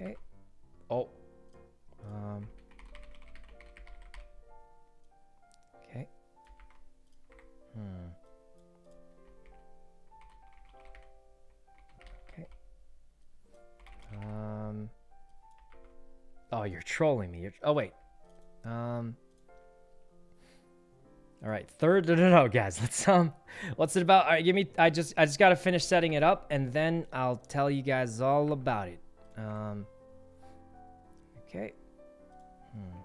Okay. Oh. Um. Okay. Hmm. Okay. Um. Oh, you're trolling me. You're, oh, wait. Um. All right, third. No, no, no, guys. Let's um. What's it about? All right, give me. I just, I just gotta finish setting it up, and then I'll tell you guys all about it. Um. Okay. Hmm.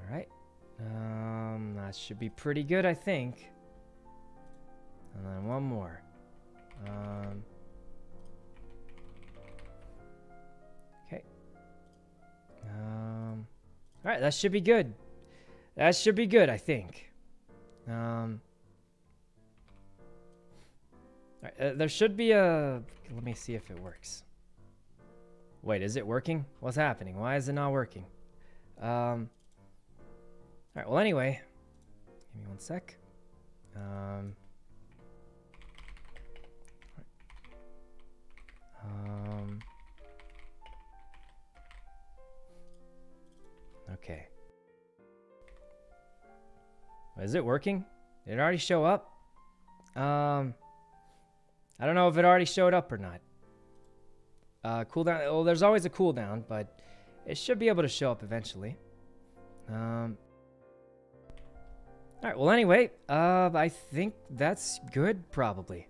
All right. Um, that should be pretty good, I think. And then one more. Um. Okay. Um. All right, that should be good. That should be good, I think. Um. Right, uh, there should be a. Let me see if it works. Wait, is it working? What's happening? Why is it not working? Um. All right. Well, anyway, give me one sec. Um. Um. Okay. Is it working? Did it already show up? Um, I don't know if it already showed up or not. Uh, cooldown. Well, there's always a cooldown, but it should be able to show up eventually. Um. All right. Well, anyway, uh, I think that's good. Probably.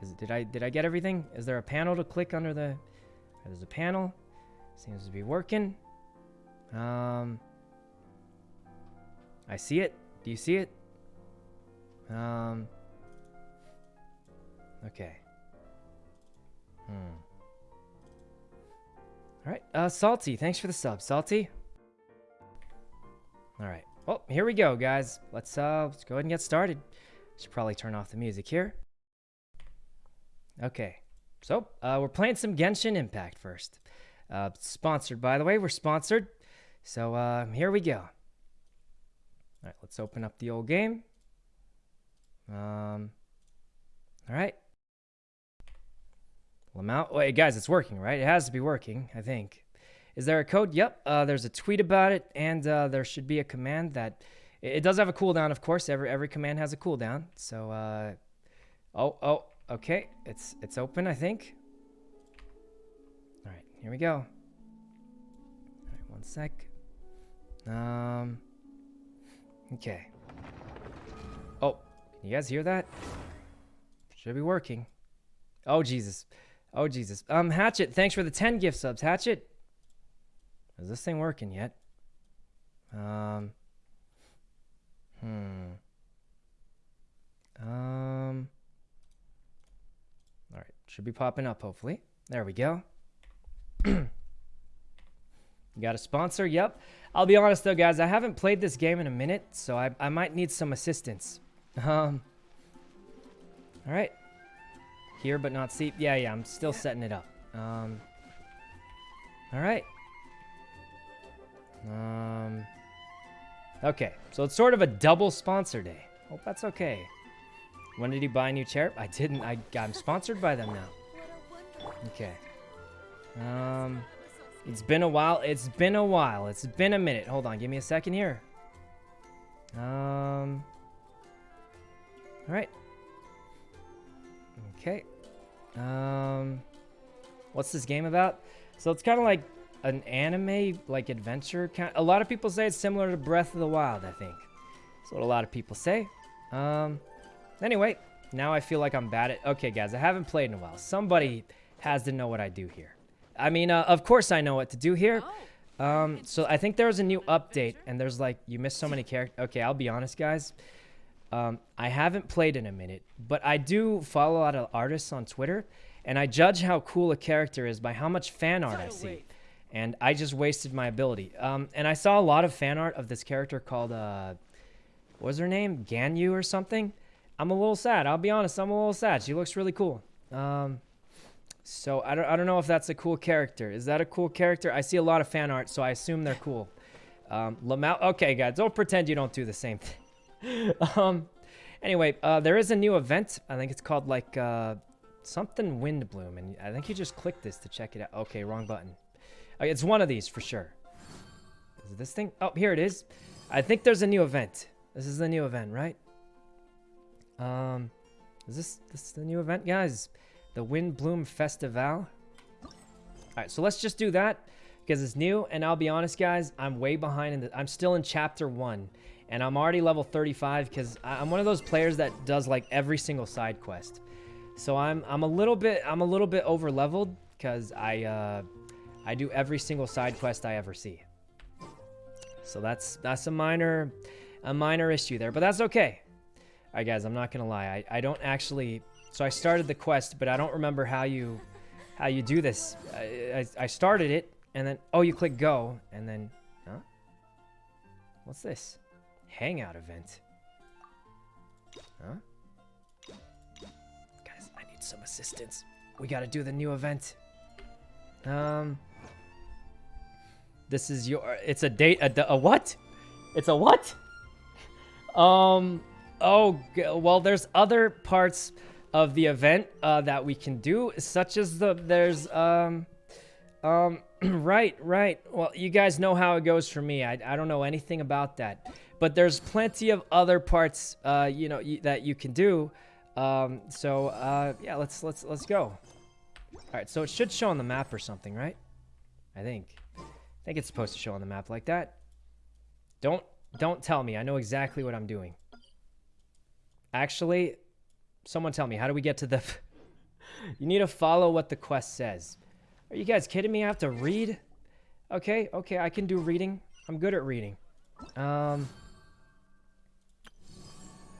Is, did I did I get everything? Is there a panel to click under the? There's a panel. Seems to be working. Um. I see it. Do you see it? Um. Okay. Hmm. All right. Uh, Salty, thanks for the sub. Salty. All right. Well, here we go, guys. Let's uh, let's go ahead and get started. Should probably turn off the music here. Okay. So, uh, we're playing some Genshin Impact first. Uh, sponsored, by the way. We're sponsored. So, uh, here we go. All right, let's open up the old game. Um, all right. Lamau. Wait, guys, it's working, right? It has to be working, I think. Is there a code? Yep. Uh, there's a tweet about it, and uh, there should be a command that it does have a cooldown, of course. Every every command has a cooldown. So, uh, oh, oh, okay. It's it's open, I think. All right, here we go. All right, one sec. Um. Okay. Oh, can you guys hear that? Should be working. Oh, Jesus. Oh, Jesus. Um, Hatchet, thanks for the 10 gift subs. Hatchet, is this thing working yet? Um, hmm. Um, all right. Should be popping up, hopefully. There we go. got a sponsor? Yep. I'll be honest though, guys, I haven't played this game in a minute, so I, I might need some assistance. Um, all right. Here but not see. Yeah, yeah, I'm still setting it up. Um, all right. Um, okay, so it's sort of a double sponsor day. Hope that's okay. When did he buy a new chair? I didn't. I, I'm sponsored by them now. Okay. Um... It's been a while. It's been a while. It's been a minute. Hold on. Give me a second here. Um. All right. Okay. Um. What's this game about? So it's kind of like an anime, like adventure. Kind. A lot of people say it's similar to Breath of the Wild. I think. That's what a lot of people say. Um. Anyway, now I feel like I'm bad at. Okay, guys, I haven't played in a while. Somebody has to know what I do here. I mean, uh, of course I know what to do here. Um, so I think there was a new update, and there's like, you missed so many characters. Okay, I'll be honest, guys. Um, I haven't played in a minute, but I do follow a lot of artists on Twitter, and I judge how cool a character is by how much fan art I see. And I just wasted my ability. Um, and I saw a lot of fan art of this character called, uh, what was her name? Ganyu or something? I'm a little sad. I'll be honest, I'm a little sad. She looks really cool. Um, so I don't, I don't know if that's a cool character. Is that a cool character? I see a lot of fan art, so I assume they're cool. Um, Lamau. Okay, guys, don't pretend you don't do the same thing. um, anyway, uh, there is a new event. I think it's called like uh, something wind bloom, and I think you just click this to check it out. Okay, wrong button. Okay, it's one of these for sure. Is this thing? Oh, here it is. I think there's a new event. This is the new event, right? Um, is this this is the new event, guys? The Windbloom Festival. All right, so let's just do that because it's new. And I'll be honest, guys, I'm way behind in the. I'm still in chapter one, and I'm already level 35 because I'm one of those players that does like every single side quest. So I'm I'm a little bit I'm a little bit over leveled because I uh, I do every single side quest I ever see. So that's that's a minor a minor issue there, but that's okay. All right, guys, I'm not gonna lie. I, I don't actually. So I started the quest, but I don't remember how you how you do this. I, I, I started it, and then oh, you click go, and then huh? What's this? Hangout event. Huh? Guys, I need some assistance. We gotta do the new event. Um. This is your. It's a date. A, a what? It's a what? Um. Oh, well, there's other parts of the event uh, that we can do, such as the there's um um right right. Well, you guys know how it goes for me. I I don't know anything about that, but there's plenty of other parts uh you know that you can do. Um. So uh yeah, let's let's let's go. All right. So it should show on the map or something, right? I think. I think it's supposed to show on the map like that. Don't don't tell me. I know exactly what I'm doing. Actually, someone tell me, how do we get to the... you need to follow what the quest says. Are you guys kidding me? I have to read? Okay, okay, I can do reading. I'm good at reading. Um...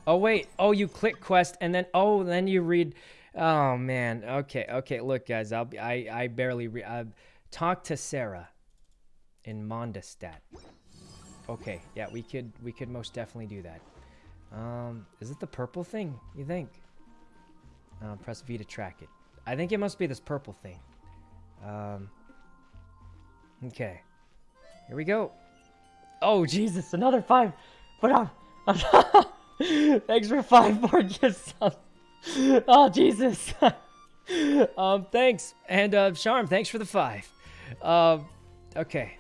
Oh, wait. Oh, you click quest, and then... Oh, then you read... Oh, man. Okay, okay. Look, guys, I'll be... I, I barely... Re uh, talk to Sarah in Mondstadt. Okay, yeah, we could... We could most definitely do that. Um, is it the purple thing, you think? Uh, press V to track it. I think it must be this purple thing. Um, okay. Here we go. Oh, Jesus, another five. But um, thanks for five more gifts. oh, Jesus. um, thanks. And, uh, Charm, thanks for the five. Um, okay.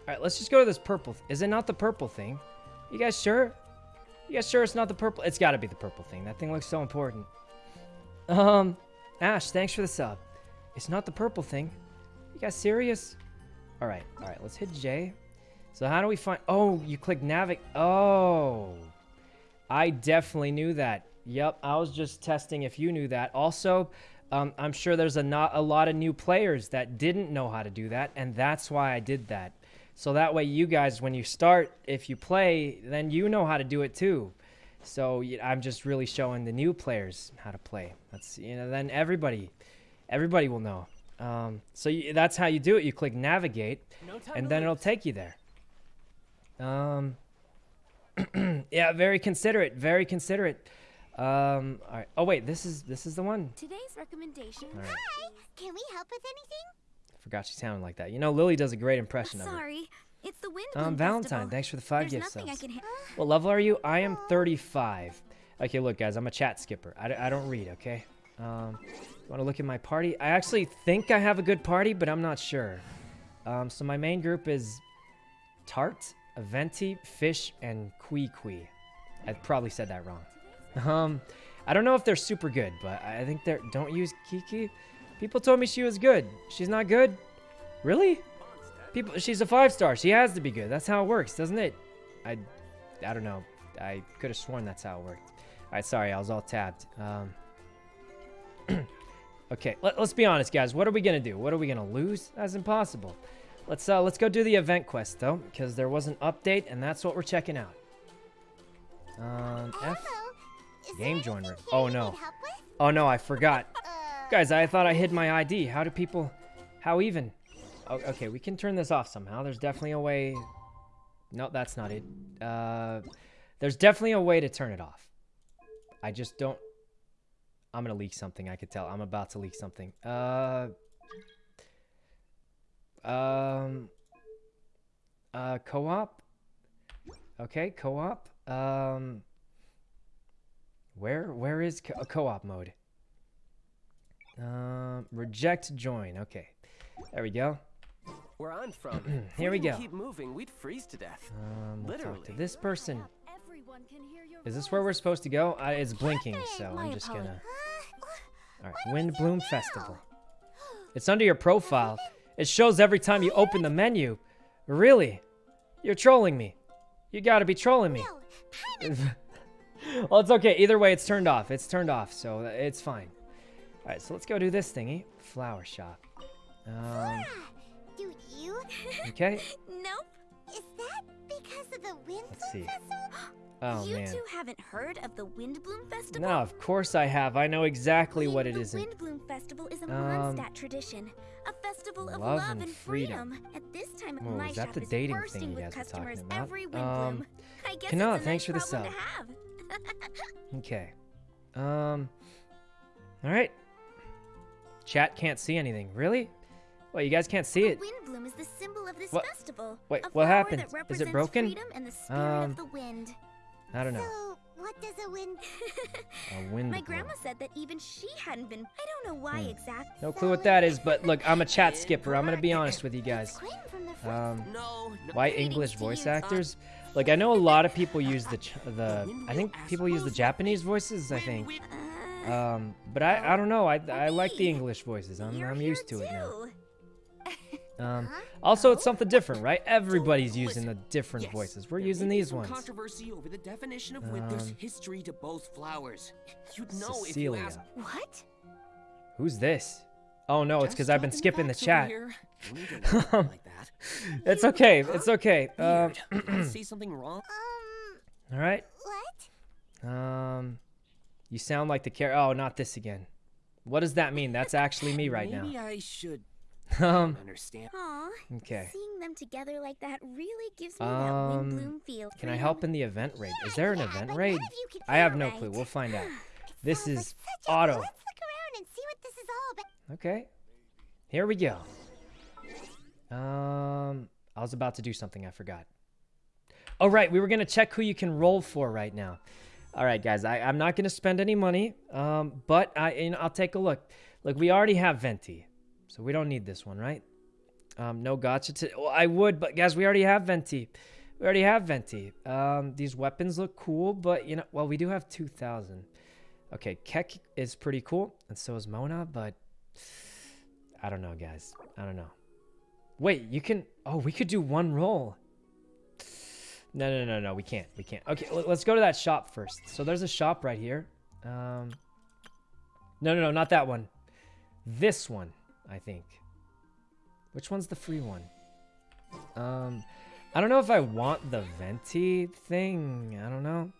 All right, let's just go to this purple. Is it not the purple thing? You guys sure? You guys sure it's not the purple? It's got to be the purple thing. That thing looks so important. Um, Ash, thanks for the sub. It's not the purple thing. You guys serious? All right, all right. Let's hit J. So how do we find... Oh, you click navigate. Oh. I definitely knew that. Yep, I was just testing if you knew that. Also, um, I'm sure there's a, not, a lot of new players that didn't know how to do that, and that's why I did that. So that way you guys, when you start, if you play, then you know how to do it too. So I'm just really showing the new players how to play. That's, you know, then everybody, everybody will know. Um, so you, that's how you do it. You click navigate, no and then it'll take you there. Um, yeah, very considerate, very considerate. Um, all right. Oh wait, this is this is the one. Today's recommendation. Right. Hi, can we help with anything? Forgot she sounded like that. You know, Lily does a great impression Sorry. of her. Sorry. It's the wind. Um, Valentine, festival. thanks for the five There's gifts. nothing I can What level are you? I am 35. Okay, look, guys, I'm a chat skipper. I, I don't read, okay? Um, want to look at my party? I actually think I have a good party, but I'm not sure. Um, so my main group is Tart, Aventi, Fish, and Kui Kui. I probably said that wrong. Um, I don't know if they're super good, but I think they're... Don't use Kiki. People told me she was good. She's not good? Really? People, she's a five star. She has to be good. That's how it works, doesn't it? I, I don't know. I could have sworn that's how it worked. All right, sorry, I was all tabbed. Um, okay, let, us be honest, guys. What are we gonna do? What are we gonna lose? That's impossible. Let's uh, let's go do the event quest though, because there was an update, and that's what we're checking out. Um, F. Game joiner. Oh no. Oh no, I forgot. Uh, Guys, I thought I hid my ID. How do people... How even? Oh, okay, we can turn this off somehow. There's definitely a way... No, that's not it. Uh, there's definitely a way to turn it off. I just don't... I'm gonna leak something, I could tell. I'm about to leak something. Uh... Um... Uh, co-op? Okay, co-op. Um... Where, where is co-op mode? Um, reject join. Okay. There we go. Where I'm from, Here we didn't go. Keep moving, we'd freeze to death. Um, we'll talk to this person. Everyone can hear your Is this where we're supposed to go? I, it's blinking, so I'm just gonna. All right, Windbloom Festival. It's under your profile. It shows every time you open the menu. Really? You're trolling me. You gotta be trolling me. Well, it's okay. Either way, it's turned off. It's turned off, so it's fine. All right, so let's go do this thingy. Flower shop. Um, do you? okay. Nope. Is that because of the wind Let's see. festival? Oh you man. two haven't heard of the Windbloom Festival? No, of course I have. I know exactly what it is. the isn't. Windbloom Festival is a Um, Mondstadt tradition, a festival of love love, and freedom. freedom. At this time, Whoa, my shop the is bursting with guys were talking customers every Windbloom. Um, I guess Kana, it's a thanks nice for the sub. to have. Okay. Um. All right. Chat can't see anything. Really? Well, you guys can't see it. The Windbloom is the symbol of this What- festival. wait, what happened? Is it represents broken? Freedom and the spirit Um, of the wind. I don't know. So, what does a wind? A wind. My bloom. grandma said that even she hadn't been. I don't know why Hmm. exactly. No clue what that is, but look, I'm a chat skipper. I'm gonna be honest with you guys. Quinn from the first Um, No, no. why English voice actors? Like I know a lot of people use the ch- the. I think people use the Japanese voices. I think. Uh, Um, but I I don't know. I I like the English voices. I'm I'm used to it now. Um, also it's something different, right? Everybody's using the different Yes, voices. We're using these ones. Controversy over the definition of. There's Um, history to both flowers. You'd know if you Cecilia. asked. What? Who's this? Oh no, it's because I've been skipping the chat. here. No need to look at me like. It's okay. It's okay. Um, say something wrong? Um, all right. what? Um, you sound like the char. Oh, not this again. What does that mean? That's actually me right Maybe now. I should Um, understand. Aw. okay. Seeing them together like that really gives me Um, that Windbloom feel. Can I help in the event raid? Is there an Yeah, event raid? none of you can I have no right. clue. We'll find out. This sounds like is auto. Let's look around and see what this is all about. Okay. Here we go. Um, I was about to do something. I forgot. Oh, right. We were going to check who you can roll for right now. All right, guys. I, I'm not going to spend any money, um, but I, you know, I'll take a look. Look, we already have Venti, so we don't need this one, right? Um, no gotcha. To, well, I would, but guys, we already have Venti. We already have Venti. Um, these weapons look cool, but, you know, well, we do have 2,000. Okay, Keck is pretty cool, and so is Mona, but I don't know, guys. I don't know. Wait, you can. Oh, we could do one roll. No, no, no, no. We can't. We can't. Okay, let's go to that shop first. So there's a shop right here. Um. No, no, no, not that one. This one, I think. Which one's the free one? Um, I don't know if I want the venti thing. I don't know.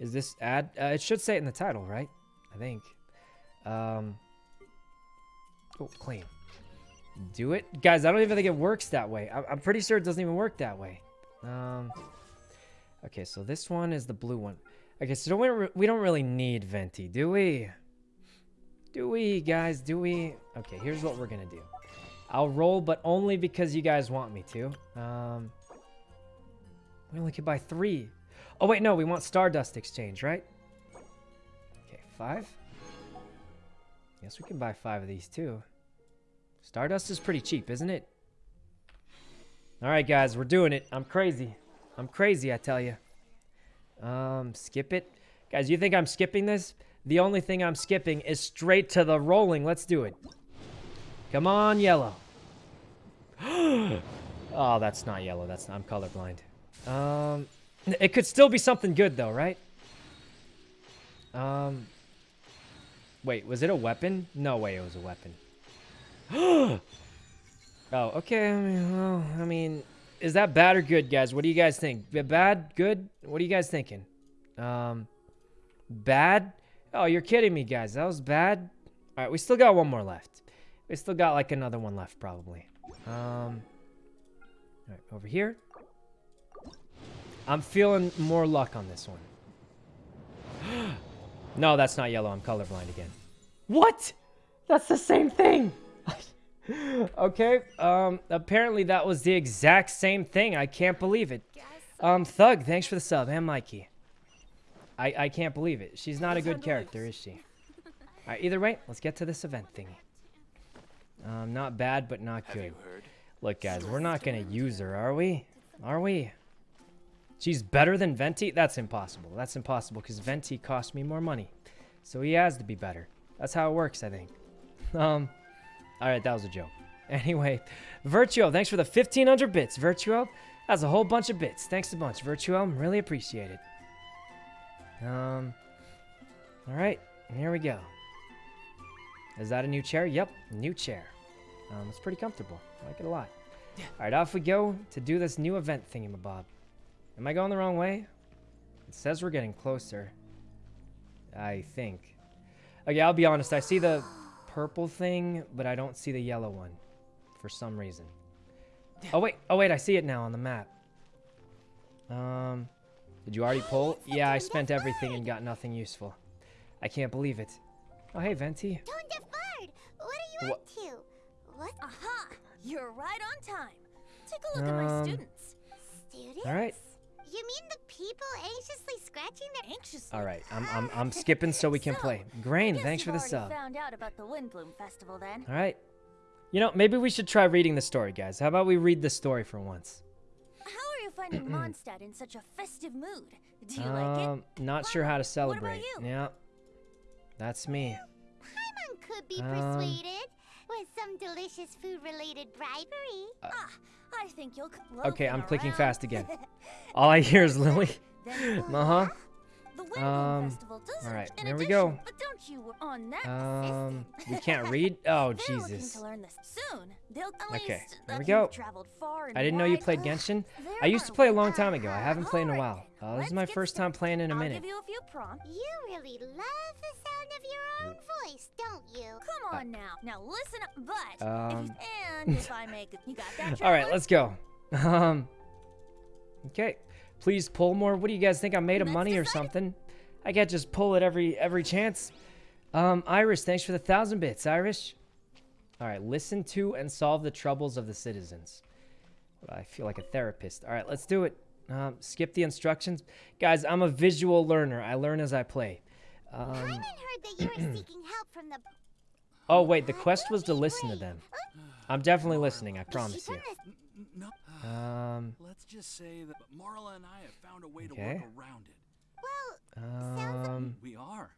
Is this ad? Uh, it should say it in the title, right? I think. Um. Oh, claim. Do it, guys. I don't even think it works that way. I- I'm pretty sure it doesn't even work that way. Um. Okay, so this one is the blue one. Okay, so don't we, we don't really need venti, do we? Do we, guys? Do we? Okay, here's what we're gonna do. I'll roll, but only because you guys want me to. Um. We only can buy three. Oh wait, no, we want Stardust Exchange, right? Okay, five. Guess we can buy five of these too. Stardust is pretty cheap, isn't it? All right, guys, we're doing it. I'm crazy. I'm crazy, I tell you. Um, skip it. Guys, you think I'm skipping this? The only thing I'm skipping is straight to the rolling. Let's do it. Come on, yellow. oh, that's not yellow. That's not, I'm colorblind. Um, it could still be something good though, right? Um, wait, was it a weapon? No way, it was a weapon. oh, okay. I mean, well, I mean, is that bad or good, guys? What do you guys think? Bad, good? What are you guys thinking? Um, bad? Oh, you're kidding me, guys. That was bad. All right, we still got one more left. We still got like another one left, probably. Um, all right, over here. I'm feeling more luck on this one. no, that's not yellow. I'm colorblind again. What? That's the same thing. okay. Um. Apparently that was the exact same thing. I can't believe it. Um. Thug, thanks for the sub. And Mikey. I I can't believe it. She's not a good character, is she? All right. Either way, let's get to this event thingy. Um, not bad, but not Have good. you heard? Look, guys, we're not gonna use her, are we? Are we? She's better than Venti? That's impossible. That's impossible because Venti cost me more money. So he has to be better. That's how it works, I think. Um, all right, that was a joke. Anyway, Virtuo, thanks for the 1500 bits. Virtuo, that's a whole bunch of bits. Thanks a bunch, Virtuo. Really appreciate it. Um, all right, here we go. Is that a new chair? Yep, new chair. Um, it's pretty comfortable. I like it a lot. All right, off we go to do this new event thingamabob. Am I going the wrong way? It says we're getting closer. I think. Okay, I'll be honest. I see the purple thing, but I don't see the yellow one for some reason. Oh, wait. Oh, wait. I see it now on the map. Um, did you already pull? Yeah, I spent everything and got nothing useful. I can't believe it. Oh, hey, Venti. Tone Defard, what are you What- up to? What? Aha! You're right on time. Take a look at Um, my students. Students? All right. You mean the people anxiously scratching their Anxiously. All right. I'm, I'm, I'm skipping so we can So, play. Grain, thanks for you've the already sub. Found out about the Windbloom Festival then. All right. You know, maybe we should try reading the story, guys. How about we read the story for once? Finding Mondstadt in such a festive mood? Do you like it? Um, not sure how to celebrate. Yeah. That's me. Paimon could be Um, persuaded with some delicious food-related bribery. ah, I think you'll. Okay, I'm clicking around. fast again. All I hear is Lily. Uh-huh. Laugh. The Windbloom Um, Festival does all right, an here we go. But don't you on that Um, we can't read? Oh, Jesus. to learn this soon. They'll at Okay, least here we go. you've traveled far and I didn't know you played Genshin. I used to play a long time ago. I haven't played in a while. right, Uh, this is my first time playing in a I'll minute. give you a few prompts. You really love the sound of your own voice, don't you? Come on now. Now listen up. But Uh, Um, if, and if I make you got that. All right, let's go. Um, okay. Please pull more. What do you guys think? I'm made of money or something? I can't just pull it every every chance. Um, Irish, thanks for the thousand bits, Irish. All right, listen to and solve the troubles of the citizens. I feel like a therapist. All right, let's do it. Um, skip the instructions, guys. I'm a visual learner. I learn as I play. Um, Paimon heard that you were seeking help from the. oh wait, the quest was to listen to them. I'm definitely listening. I promise you. She promised- N- No. Um, Let's just say that Marla and I have found a way to Okay. work around it. Well, um. We are.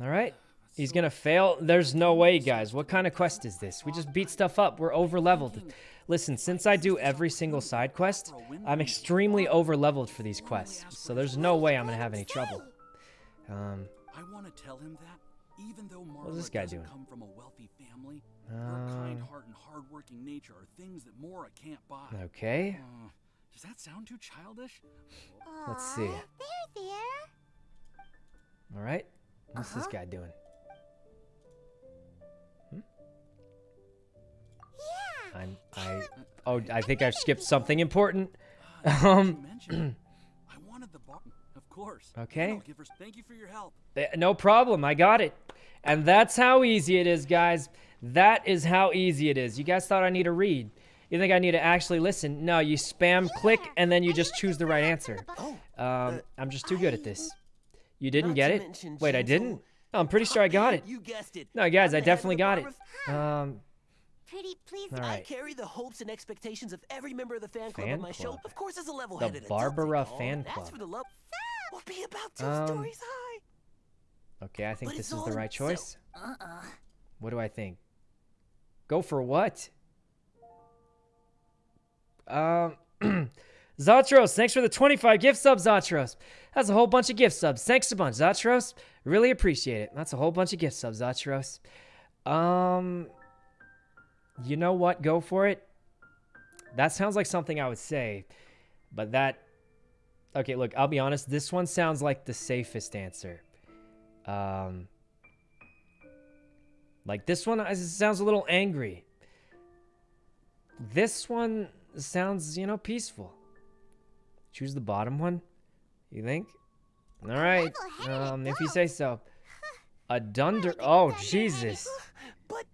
All right. He's gonna fail. There's no way, guys. What kind of quest is this? We just beat stuff up. We're over leveled. Listen, since I do every single side quest, I'm extremely over leveled for these quests. So there's no way I'm gonna have any trouble. Um, I want to tell him that, even though Marla What's this guy doesn't doing? come from a wealthy family, her kind um, heart and hardworking nature are things that Mora can't buy. okay. Uh, does that sound too childish? Let's see. There, there. All right. What's this Uh-huh. guy doing? Yeah. I'm. I. Oh, I think I've skipped something important. Now that you Um. I wanted the bar. Of course. Okay. I'll give her- Thank you for your help. No problem. I got it. And that's how easy it is, guys. That is how easy it is. You guys thought I need to read. You think I need to actually listen? No, you spam click and then you just choose the right answer. Oh, Um, I'm just too good at this. You didn't get it? Wait, I didn't? No, I'm pretty sure I got it. you guessed it. No, guys, I'm I the head of definitely got it. Barber- Um, Pretty please. All I carry the hopes and expectations of every member of the fan club Fan on my show. Of course, as a level-headed adult, Barbara they call. fan That's for the love. We'll be about two Um, stories high. okay, I think But this is the right so- choice. Uh-uh. What do I think? Go for what? Um, Zatros, thanks for the 25 gift subs, Zatros. That's a whole bunch of gift subs. Thanks a bunch, Zatros. Really appreciate it. That's a whole bunch of gift subs, Zatros. Um, you know what? Go for it. That sounds like something I would say, but that. Okay, look, I'll be honest. This one sounds like the safest answer. Um, like this one sounds a little angry. This one sounds, you know, peaceful. Choose the bottom one, you think? All right, um, if you say so. A dunder. Oh. Jesus. But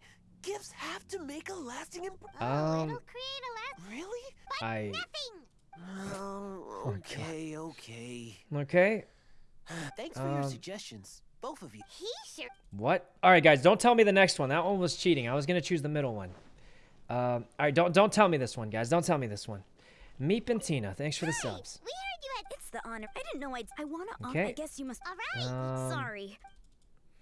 gifts have to make a lasting impression. Oh, Um, it'll create a last Really? I. nothing. Oh, okay, okay. Okay. Thanks for your Um, suggestions. Both of you. He sure What? All right, guys, don't tell me the next one. That one was cheating. I was gonna choose the middle one. Um, all right, don't don't tell me this one, guys. Don't tell me this one. Meep and Tina, thanks for the subs. We heard you had. It's the honor. I didn't know I'd. I wanna. Okay. I guess you must. All right. Um, Sorry.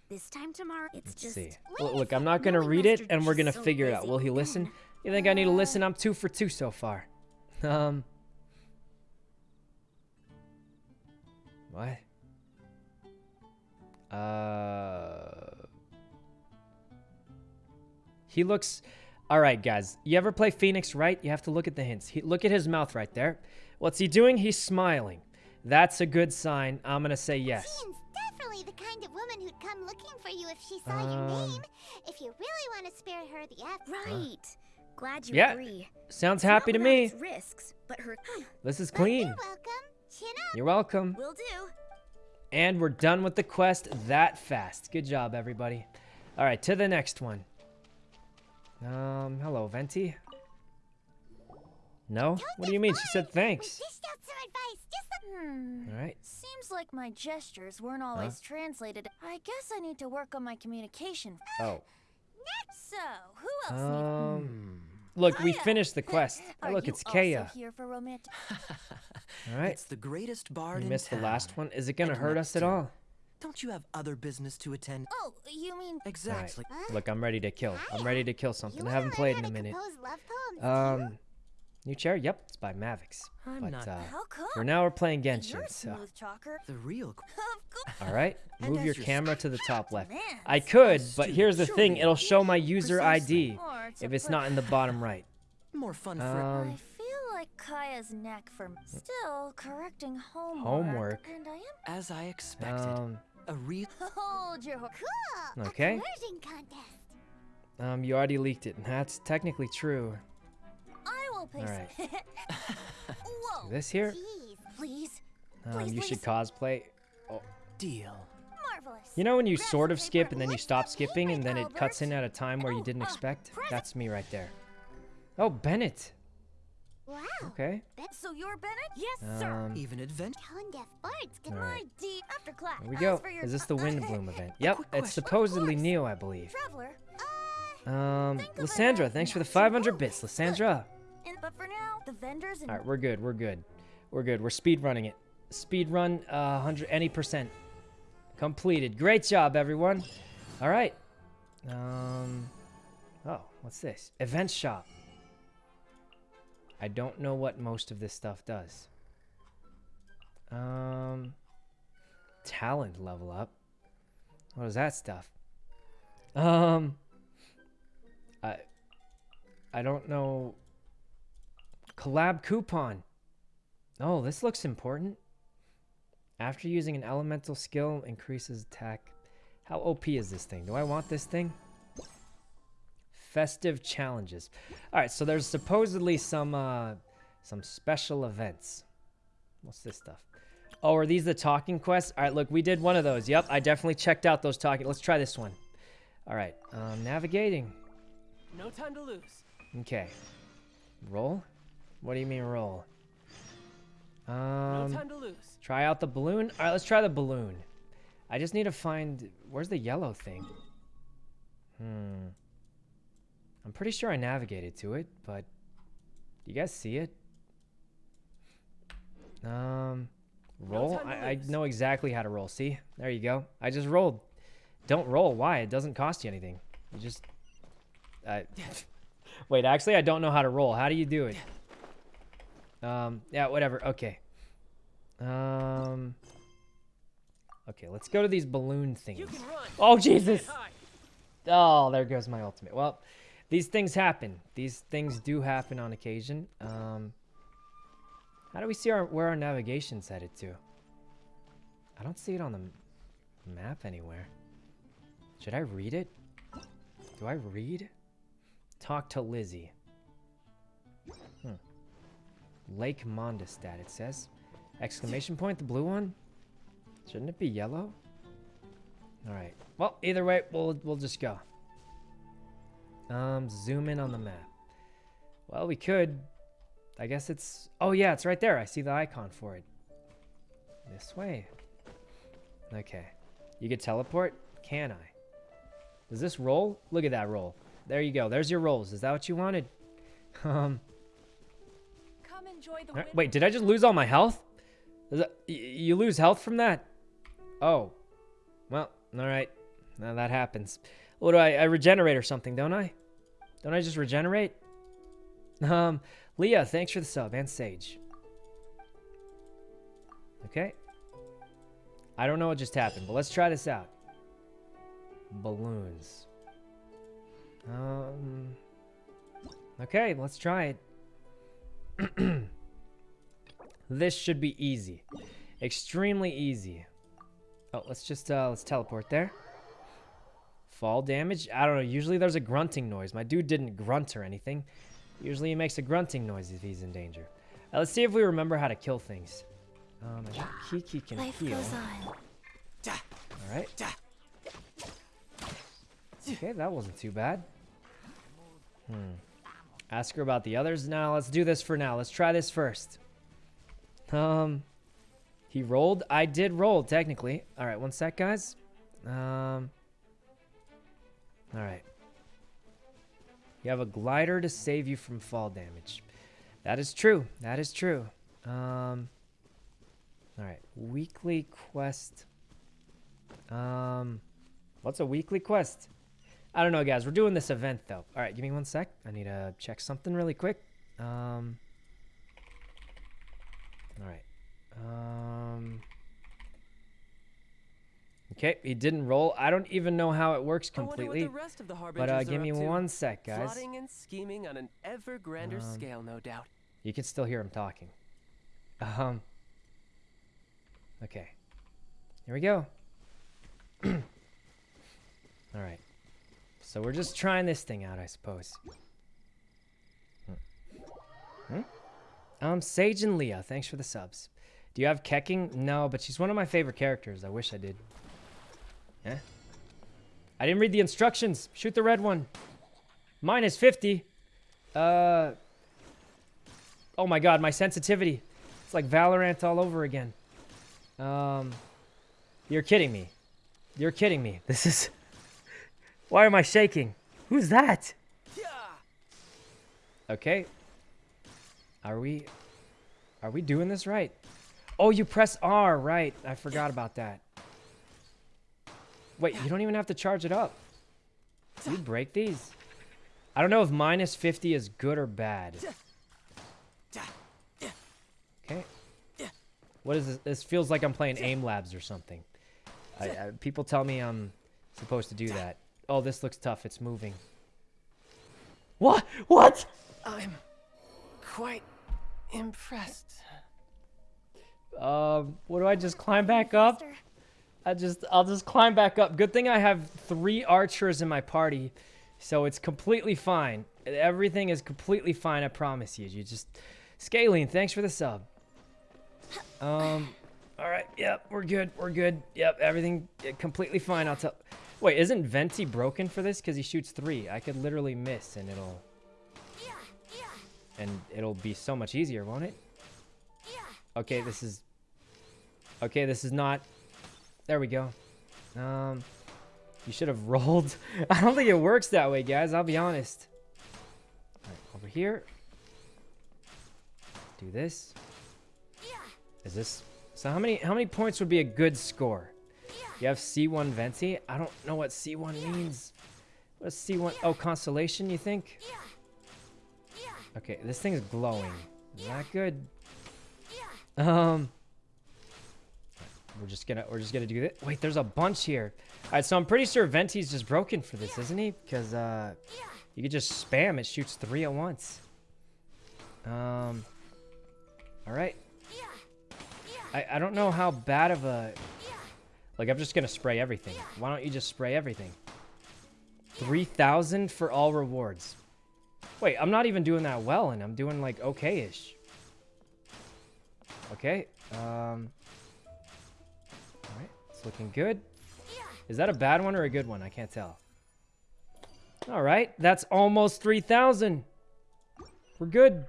This time tomorrow, it's Let's just. see. Wait Look, look, I'm not gonna read it, and we're gonna so figure it out. Will he listen? You think I need to listen? I'm two for two so far. Um. What? Uh. He looks. All right, guys. You ever play Phoenix Wright? You have to look at the hints. He, look at his mouth right there. What's he doing? He's smiling. That's a good sign. I'm gonna say yes. Jean's definitely the kind of woman who'd come looking for you if she saw Um, your name. If you really want to spare her the effort. Right. Glad you Yeah, agree. Sounds It's not happy to without me. its risks, but her. This is But clean. You're welcome. Chin up. You're welcome. Will do. And we're done with the quest that fast. Good job, everybody. All right, to the next one. Um, hello, Venti. No? What do you mean? She said thanks. dished out some advice. Just the Hmm. All right. Seems like my gestures weren't always translated. I guess I need to work on my communication. Oh. So, who else needs... Um, look, we finished the quest. Are look, you it's also Kaeya. here for romantic... All right. It's the greatest bard You in missed the last one. Is it gonna hurt next us at all? Don't you have other business to attend? Oh, you mean... All right. Exactly. Look, I'm ready to kill. I'm ready to kill something. You I haven't played in a minute. love poems, too? Um, new chair? Yep, it's by Mavix. I'm But not- uh, How come? for now, we're playing You're Genshin. So, smooth. The real. qu- Of course. all right, move your your camera to the top left. Man, I could, but here's the thing: it'll show my user ID if it's not in the bottom right. More fun for. I Um, feel like Kaeya's neck for still correcting homework. Homework? And I am. as I expected. um, a real. Hold your. ho- Cool. Okay. A contest. um, you already leaked it, and that's technically true. I will pay. All s- Whoa. This here, Jeez. Please. um, please, you should please. cosplay. Deal. Marvelous. You know when you Grab sort some of skip and then you Let's stop skipping and then it cuts in at a time where you Oh, didn't uh, expect? present. That's me right there. Oh, Bennett. Wow. Okay. So you're Bennett? Yes, sir. Um. Even adventure. Tone deaf bards can Alright. D after class. here we go. Is this the Wind Bloom event? Yep, it's supposedly course. Neo, I believe. Traveler. Uh, Um, Think Lysandra, thanks for the 500 bits. bolts. Lysandra. And, but for now, the vendors and All right, we're good. We're good. We're good. We're speed running it. Speed run, uh, hundred any percent completed. Great job, everyone. All right. Um. Oh, what's this? Event shop. I don't know what most of this stuff does. Um. Talent level up. What is that stuff? Um. I. I don't know. Collab coupon. Oh, this looks important. After using an elemental skill, increases attack. How OP is this thing? Do I want this thing? Festive challenges. All right, so there's supposedly some uh, some special events. What's this stuff? Oh, are these the talking quests? All right, look, we did one of those. Yep, I definitely checked out those talking. Let's try this one. All right, um, navigating. No time to lose. Okay. Roll? What do you mean roll? No Um, time to lose. try out the balloon. All right, let's try the balloon. I just need to find where's the yellow thing. Hmm. I'm pretty sure I navigated to it, but do you guys see it? Um, roll. to I, I know exactly how to roll. See, there you go. I just rolled. Don't roll. Why? It doesn't cost you anything. You just. I. Wait, actually, I don't know how to roll. How do you do it? Um, yeah, whatever. Okay. Um. Okay, let's go to these balloon things. Oh Jesus! Oh, there goes my ultimate. Well, these things happen. These things do happen on occasion. Um. How do we see our where our navigation's headed to? I don't see it on the map anywhere. Should I read it? Do I read? Talk to Lizzie. Lake Mondstadt, it says. Exclamation point, the blue one? Shouldn't it be yellow? Alright. Well, either way, we'll we'll just go. Um, zoom in on the map. Well, we could. I guess it's. Oh yeah, it's right there. I see the icon for it. This way. Okay. You could teleport? Can I? Does this roll? Look at that roll. There you go. There's your rolls. Is that what you wanted? Um. Come enjoy the alright. Wait, did I just lose all my health? That, you lose health from that? Oh. Well, alright. Now that happens. What do I, I regenerate or something, don't I? Don't I just regenerate? Um, Leah, thanks for the sub, and Sage. Okay. I don't know what just happened, but let's try this out. Balloons. Um. Okay, let's try it. this should be easy. Extremely easy. Oh, let's just, uh, let's teleport there. Fall damage? I don't know. Usually there's a grunting noise. My dude didn't grunt or anything. Usually he makes a grunting noise if he's in danger. Uh, let's see if we remember how to kill things. Um, I think Kiki can Life heal. goes on. All right. Okay, that wasn't too bad. Hmm. Ask her about the others. Now, let's do this for now. Let's try this first. Um, he rolled. I did roll, technically. All right, one sec, guys. Um, all right. You have a glider to save you from fall damage. That is true. That is true. Um, all right. Weekly quest. Um, what's a weekly quest? I don't know, guys. We're doing this event, though. All right, give me one sec. I need to check something really quick. Um, all right. Um, okay, he didn't roll. I don't even know how it works completely. the rest of the But uh, give me one sec, guys. Plotting and scheming on an ever grander Um, scale, no doubt. You can still hear him talking. Um. Okay. Here we go. All right. So we're just trying this thing out, I suppose. Hmm? Hmm? Um, Sage and Leah, thanks for the subs. Do you have Keqing? No, but she's one of my favorite characters. I wish I did. Yeah. I didn't read the instructions. Shoot the red one. Minus 50. Uh. Oh my god, my sensitivity. It's like Valorant all over again. Um. You're kidding me. You're kidding me. This is. Why am I shaking? Who's that? Okay. Are we. Are we doing this right? Oh, you press R, right. I forgot about that. Wait, you don't even have to charge it up. You break these? I don't know if minus 50 is good or bad. Okay. What is this? This feels like I'm playing aim labs or something. I, I, people tell me I'm supposed to do that. Oh, this looks tough. It's moving. What? What? I'm quite impressed. Um, what do I just climb back up? I just, I'll just climb back up. Good thing I have three archers in my party, so it's completely fine. Everything is completely fine. I promise you. You just, Scaling, thanks for the sub. Um, all right. Yep, we're good. We're good. Yep, everything completely fine. I'll tell. Wait, isn't Venti broken for this? Because he shoots three. I could literally miss, and it'll, and it'll be so much easier, won't it? Okay, this is. Okay, this is not. There we go. Um, you should have rolled. I don't think it works that way, guys. I'll be honest. Over here. Do this. Is this? So how many how many points would be a good score? You have C1 Venti. I don't know what C1 means. What is C1? Oh, constellation. You think? Okay, this thing's glowing. Not good. Um. We're just gonna we're just gonna do this. Wait, there's a bunch here. All right, so I'm pretty sure Venti's just broken for this, isn't he? Because uh, you could just spam. It shoots three at once. Um. All right. I I don't know how bad of a. Like I'm just gonna spray everything. Why don't you just spray everything? Three thousand for all rewards. Wait, I'm not even doing that well, and I'm doing like okay-ish. Okay. Um. All right, it's looking good. Is that a bad one or a good one? I can't tell. All right, that's almost 3,000. We're good.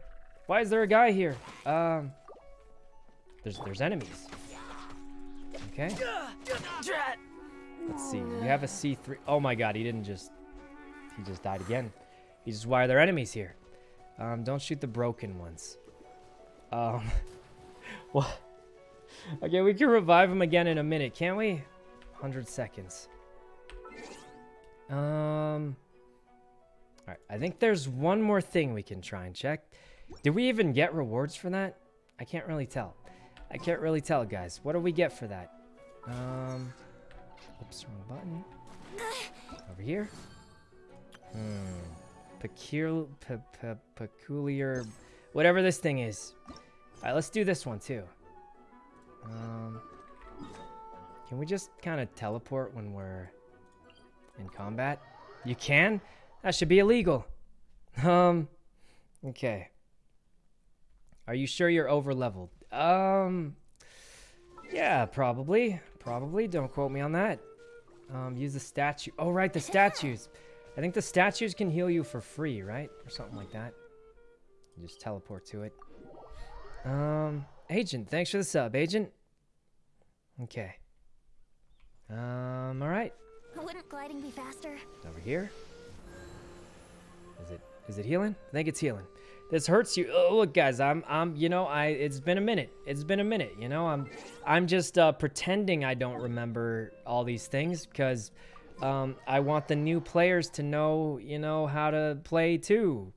Why is there a guy here? Um, there's there's enemies. Okay. Let's see. You have a C3. Oh my god, he didn't just... He just died again. He's just why are there enemies here? Um, don't shoot the broken ones. Um... What? Okay, we can revive him again in a minute, can't we? 100 seconds. Um... Alright, I think there's one more thing we can try and check. Did we even get rewards for that? I can't really tell. I can't really tell, guys. What do we get for that? Um... Oops, wrong button. Over here. Hmm. Peculiar, pe pe peculiar, whatever this thing is. All right, let's do this one too. Um, can we just kind of teleport when we're in combat? You can? That should be illegal. Um, okay. Are you sure you're over leveled? Um, yeah, probably. Probably. Don't quote me on that. Um, use the statue. Oh, right, the statues. I think the statues can heal you for free, right? Or something like that. You just teleport to it. Um, Agent, thanks for the sub, Agent. Okay. Um, alright. Wouldn't gliding be faster? Over here. Is it is it healing? I think it's healing. This hurts you. Oh, look, guys, I'm I'm you know I it's been a minute. It's been a minute. You know I'm I'm just uh, pretending I don't remember all these things because um, I want the new players to know you know how to play too.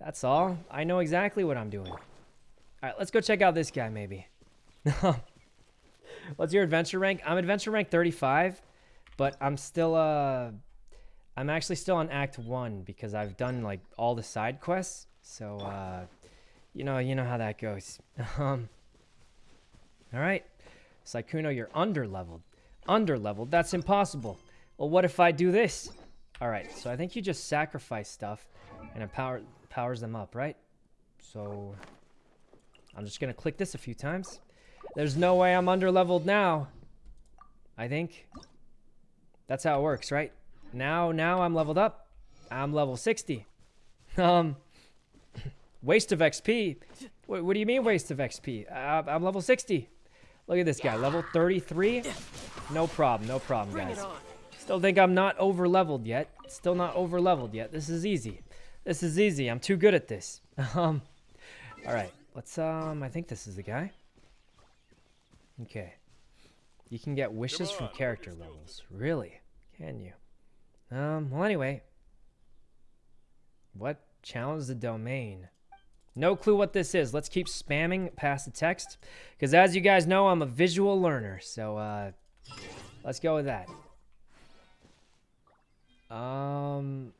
That's all. I know exactly what I'm doing. All right, let's go check out this guy maybe. What's your adventure rank? I'm adventure rank 35, but I'm still uh I'm actually still on act 1 because I've done like all the side quests. So uh you know, you know how that goes. Um All right. Sykkuno, you're under leveled. Under leveled. That's impossible. Well, what if I do this? All right. So I think you just sacrifice stuff and it power powers them up, right? So I'm just going to click this a few times. There's no way I'm under leveled now. I think. That's how it works, right? Now, now I'm leveled up. I'm level 60. Um, waste of XP. What, what do you mean waste of XP? Uh, I'm level 60. Look at this guy, level 33. No problem, no problem, guys. Still think I'm not over leveled yet. Still not over leveled yet. This is easy. This is easy. I'm too good at this. Um, all right. Let's, um, I think this is the guy. Okay. You can get wishes from character levels. Really? Can you? Um, well, anyway. What? Challenge the domain. No clue what this is. Let's keep spamming past the text. Because as you guys know, I'm a visual learner. So, uh, let's go with that. Um,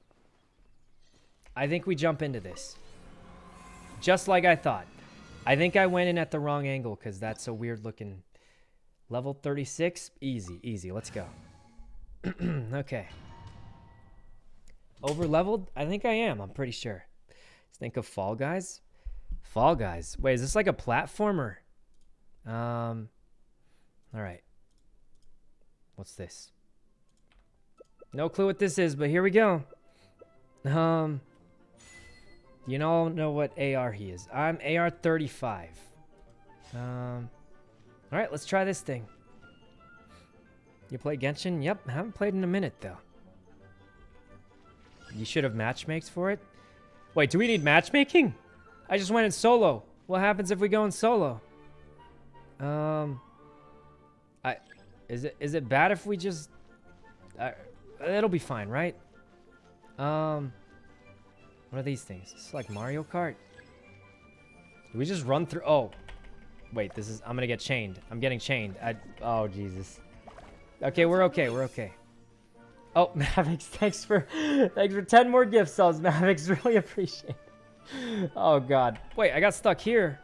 I think we jump into this. Just like I thought. I think I went in at the wrong angle because that's a weird looking... Level 36? Easy, easy. Let's go. okay. Over leveled? I think I am. I'm pretty sure. Let's think of Fall Guys. Fall Guys. Wait, is this like a platformer? Um. All right. What's this? No clue what this is, but here we go. Um. You all know what AR he is. I'm AR 35. Um. All right, let's try this thing. You play Genshin? Yep, I haven't played in a minute though. You should have matchmakes for it. Wait, do we need matchmaking? I just went in solo. What happens if we go in solo? Um, I is it is it bad if we just? Uh, it'll be fine, right? Um, what are these things? It's like Mario Kart. Do we just run through? Oh, wait. This is. I'm gonna get chained. I'm getting chained. I, oh Jesus. Okay, we're okay. We're okay. Oh, Mavix, thanks for thanks for 10 more gift subs, Mavix. Really appreciate it. Oh god. Wait, I got stuck here.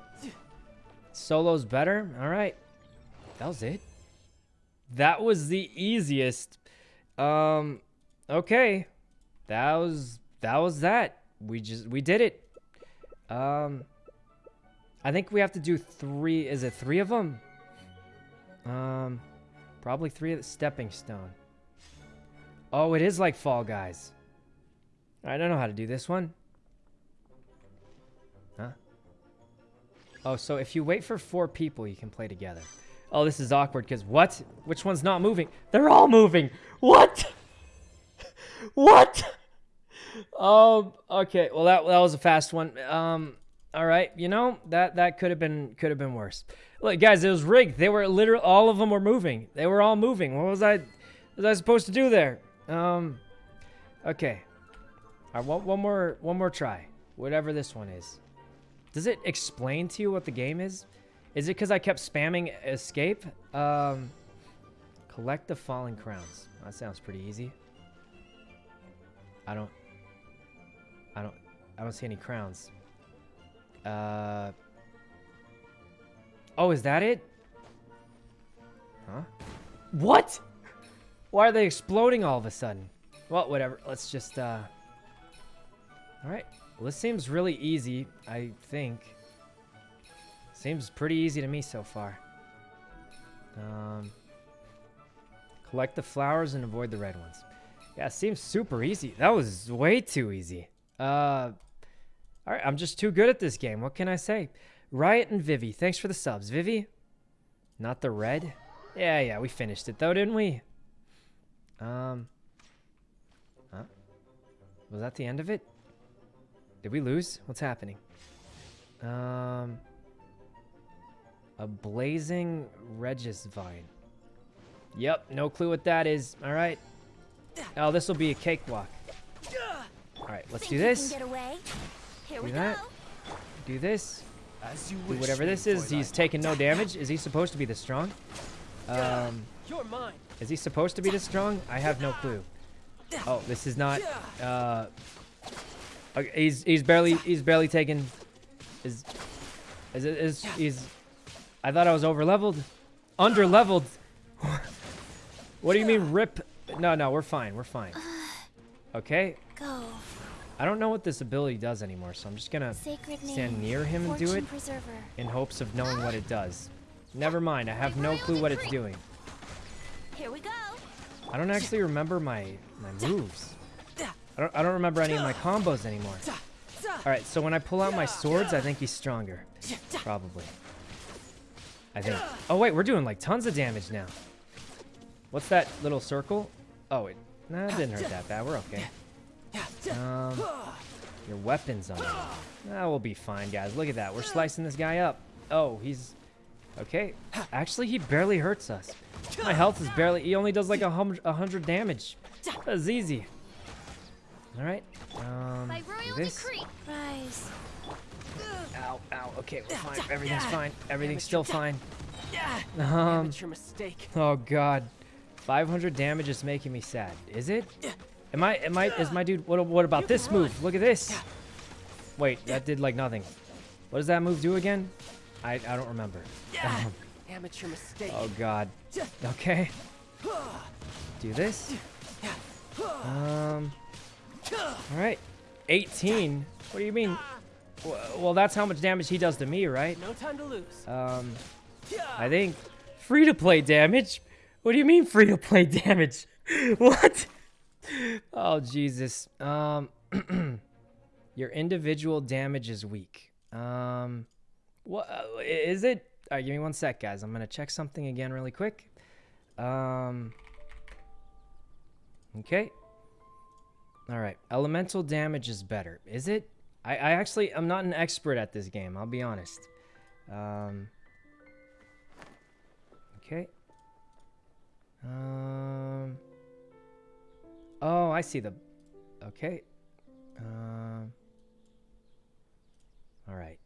Solo's better? Alright. That was it. That was the easiest. Um okay. That was that was that. We just we did it. Um I think we have to do three is it three of them? Um probably three of the stepping stone. Oh, it is like Fall Guys. I don't know how to do this one. Oh, so if you wait for four people, you can play together. Oh, this is awkward because what? Which one's not moving? They're all moving. What? what? Um. Okay. Well, that that was a fast one. Um. All right. You know that that could have been could have been worse. Look, guys, it was rigged. They were literally all of them were moving. They were all moving. What was I? Was I supposed to do there? Um. Okay. I want one more one more try. Whatever this one is. Does it explain to you what the game is? Is it because I kept spamming escape? Um, collect the falling crowns. That sounds pretty easy. I don't. I don't. I don't see any crowns. Uh. Oh, is that it? Huh? What? Why are they exploding all of a sudden? Well, whatever. Let's just, uh... Alright. Well, this seems really easy, I think. Seems pretty easy to me so far. Um... Collect the flowers and avoid the red ones. Yeah, seems super easy. That was way too easy. Uh... Alright, I'm just too good at this game. What can I say? Riot and Vivi, thanks for the subs. Vivi? Not the red? Yeah, yeah, we finished it though, didn't we? Um... Huh? Was that the end of it? Did we lose? What's happening? Um... A blazing Regisvine. Yep, no clue what that is. All right. Oh, this will be a cakewalk. All right, let's Think do this. Get away? Here Do we that. go. Do this. As you Do whatever this is. He's taking no damage. Is he supposed to be this strong? Um, You're mine. is he supposed to be this strong? I have no clue. Oh, this is not. Uh, okay, he's he's barely he's barely taken. Is is is he's? I thought I was over leveled, under leveled. what do you mean rip? No, no, we're fine. We're fine. Uh, okay. Go. I don't know what this ability does anymore, so I'm just gonna stand near him and do it in hopes of knowing what it does. Never mind, I have no clue what it's doing. Here we go. I don't actually remember my my moves. I don't I don't remember any of my combos anymore. All right, so when I pull out my swords, I think he's stronger. Probably. I think. Oh wait, we're doing like tons of damage now. What's that little circle? Oh, it nah, didn't hurt that bad. We're okay. Um, your weapons on. Will be fine, guys. Look at that. We're slicing this guy up. Oh, he's okay. Actually, he barely hurts us. My health is barely. He only does like a hundred damage. That's easy. All right. Um, By royal this. decree. Rise. Ow, ow. Okay, we're fine. Everything's fine. Everything's still fine. Um. Amateur mistake. Oh God. 500 damage is making me sad. Is it? Am I? Am I? Is my dude? What? What about this move? Look at this. Wait, that did like nothing. What does that move do again? I I don't remember. Amateur mistake. Oh God. Okay. Do this. Um. All right. 18. What do you mean? Well, that's how much damage he does to me, right? No time to lose. Um. I think free to play damage. What do you mean free to play damage? what? Oh Jesus. Um. Your individual damage is weak. Um. What uh, it? All right, give me one sec, guys. I'm gonna check something again really quick. Um. Okay. All right. Elemental damage is better. Is it? I, I actually I'm not an expert at this game. I'll be honest. Um. Okay. Um. Oh, I see the. Okay. Um. All right.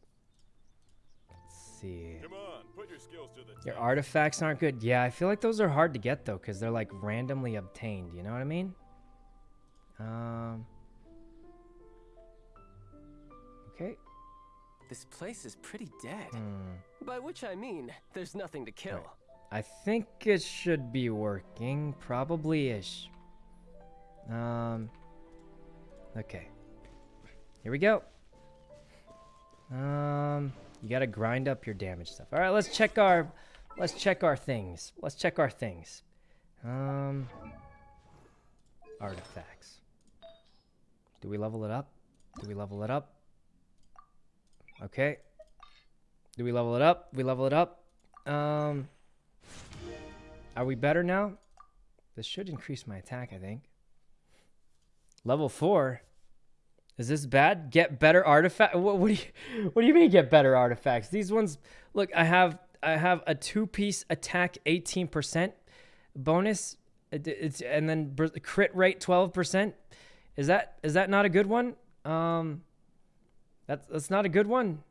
Let's see. Come on, put your skills to the Your artifacts aren't good. Yeah, I feel like those are hard to get though, because they're like randomly obtained. You know what I mean? Um. Okay. This place is pretty dead. Hmm. By which I mean, there's nothing to kill. I think it should be working. Probably ish. Um. Okay. Here we go. Um. You gotta grind up your damage stuff. All right, let's check our, let's check our things. Let's check our things. Um. Artifacts. Do we level it up? Do we level it up? Okay. Do we level it up? We level it up. Um. Are we better now? This should increase my attack, I think. Level 4? Is this bad? Get better artifact? What, what, do you What do you mean get better artifacts? These ones Look, I have I have a two-piece attack 18% bonus it's and then crit rate 12%. Is that is that not a good one? Um that's that's not a good one.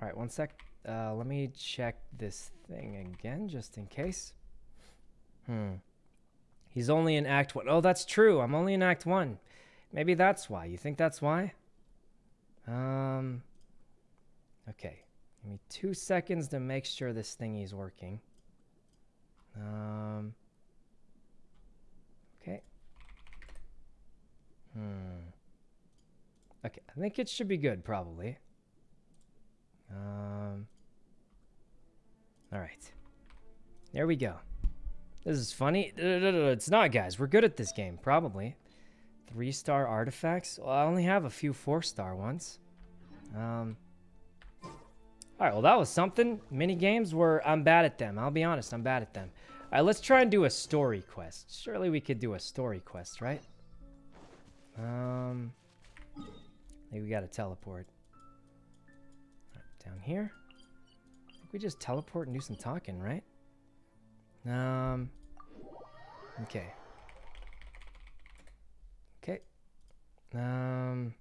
All right, one sec. Uh, let me check this thing again just in case. Hmm. He's only in Act 1. Oh, that's true. I'm only in Act 1. Maybe that's why. You think that's why? Um. Okay. Give me two seconds to make sure this thingy's working. Um. Okay. Hmm. Okay, I think it should be good, probably. Um. All right. There we go. This is funny. It's not, guys. We're good at this game, probably. Three-star artifacts? Well, I only have a few four-star ones. Um, all right, well, that was something. Mini games were, I'm bad at them. I'll be honest, I'm bad at them. All right, let's try and do a story quest. Surely we could do a story quest, right? Um, maybe we got to teleport. Down here. I think we just teleport and do some talking, right? Um, okay. Okay. Um,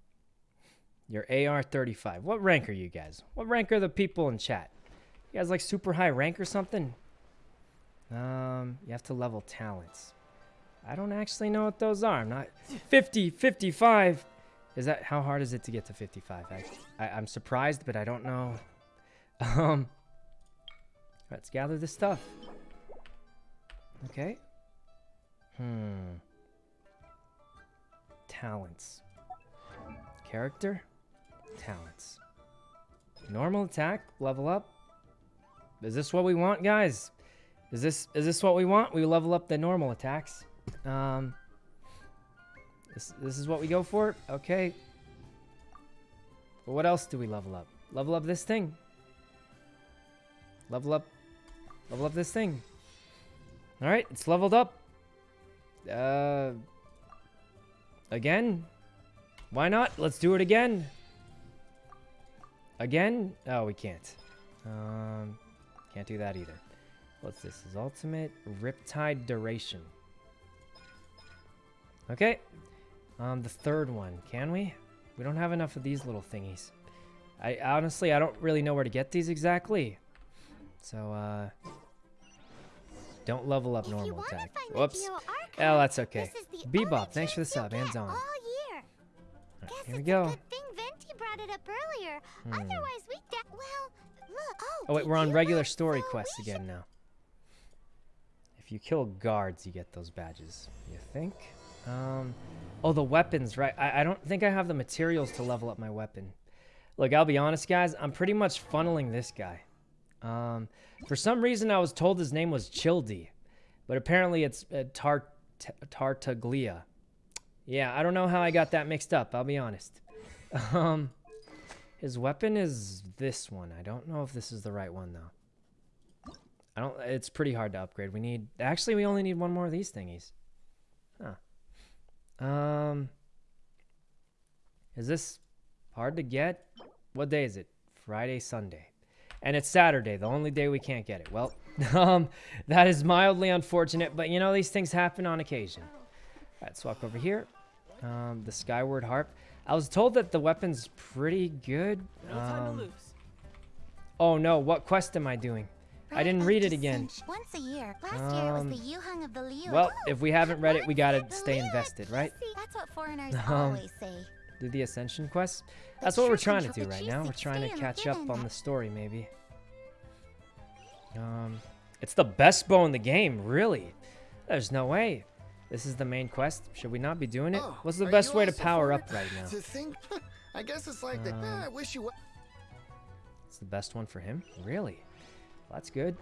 your AR-35. What rank are you guys? What rank are the people in chat? You guys like super high rank or something? Um, you have to level talents. I don't actually know what those are. I'm not 50, 55. Is that how hard is it to get to 55? I, I I'm surprised, but I don't know. Um, let's gather this stuff. Okay. Hmm. Talents. Character. Talents. Normal attack. Level up. Is this what we want, guys? Is this is this what we want? We level up the normal attacks. Um. This this is what we go for. Okay. But what else do we level up? Level up this thing. Level up. Level up this thing. All right, it's leveled up. Uh, again? Why not? Let's do it again. Again? Oh, we can't. Um, can't do that either. What's this? Is ultimate Riptide duration. Okay. Um, the third one. Can we? We don't have enough of these little thingies. I honestly, I don't really know where to get these exactly. So, uh, don't level up normal attack. Whoops. Oh, that's okay. Bebop, thanks for the sub. Hands on. Right, here we go. Hmm. Well, oh, oh, wait, we're on regular story quests again now. If you kill guards, you get those badges. You think? Um, oh, the weapons, right? I, I don't think I have the materials to level up my weapon. Look, I'll be honest, guys. I'm pretty much funneling this guy. Um, for some reason, I was told his name was Childy, but apparently it's uh, Tart Tartaglia. Yeah, I don't know how I got that mixed up. I'll be honest. Um, his weapon is this one. I don't know if this is the right one though. I don't. It's pretty hard to upgrade. We need. Actually, we only need one more of these thingies. Um. Is this hard to get? What day is it? Friday, Sunday and it's Saturday, the only day we can't get it. Well, um, that is mildly unfortunate, but you know, these things happen on occasion. All right, swap over here. Um, the Skyward Harp. I was told that the weapon's pretty good. Um, oh no, what quest am I doing? I didn't read it again. Once a year. Last year was the Yuhang of the Liu. Well, if we haven't read it, we gotta stay invested, right? That's what foreigners always say do the Ascension quest. That's what we're trying to do right now. We're trying to catch up on the story, maybe. Um, it's the best bow in the game, really. There's no way. This is the main quest. Should we not be doing it? Oh, What's the best way to power up right now? To think, I guess it's like um, the. I wish you. It's the best one for him, really. Well, that's good.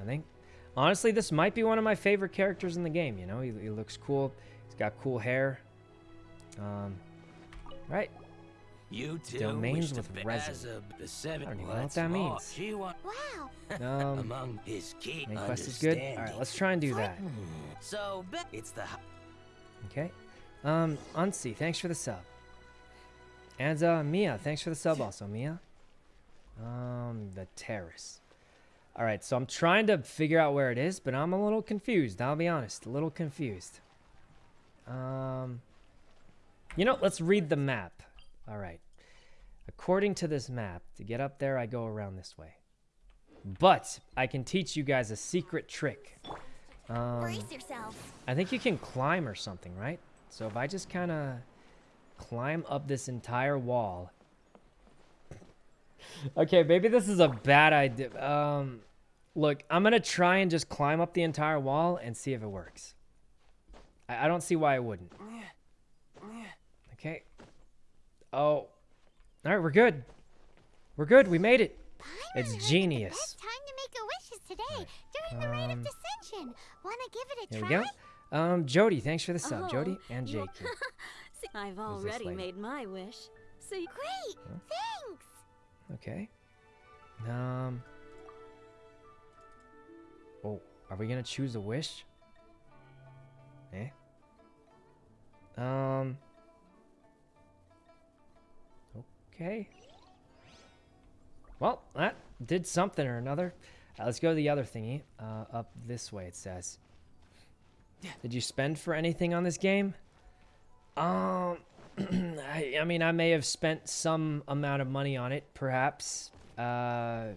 I think. Honestly, this might be one of my favorite characters in the game. You know, he, he looks cool. He's got cool hair. Um, Right. You two Domains with to resin. the seven. I don't even know what that means. She Wow. Um, among his key main quest is good. All right, let's try and do that. So it's the Okay. Um, Unsee, thanks for the sub. And uh, Mia, thanks for the sub also, Mia. Um, the terrace. All right, so I'm trying to figure out where it is, but I'm a little confused. I'll be honest, a little confused. Um, you know, let's read the map. All right. According to this map, to get up there, I go around this way. But I can teach you guys a secret trick. Um, Brace yourself. I think you can climb or something, right? So if I just kind of climb up this entire wall. Okay, maybe this is a bad idea. Um, look, I'm going to try and just climb up the entire wall and see if it works. I, I don't see why it wouldn't. Okay. Oh. All right, we're good. We're good. We made it. It's genius. The best time to make a wish is today, during the rite Um, of Descension. Wanna give it a Here we go. Um, Jody, thanks for the sub. Oh, Jody and Jake. I've already made my wish. So you Great. Thanks. Okay. Um. Oh, are we gonna choose a wish? Eh. Um. Okay. Well, that did something or another. Uh, let's go to the other thingy. Uh, up this way, it says. Did you spend for anything on this game? Um, I, I mean, I may have spent some amount of money on it, perhaps. Uh,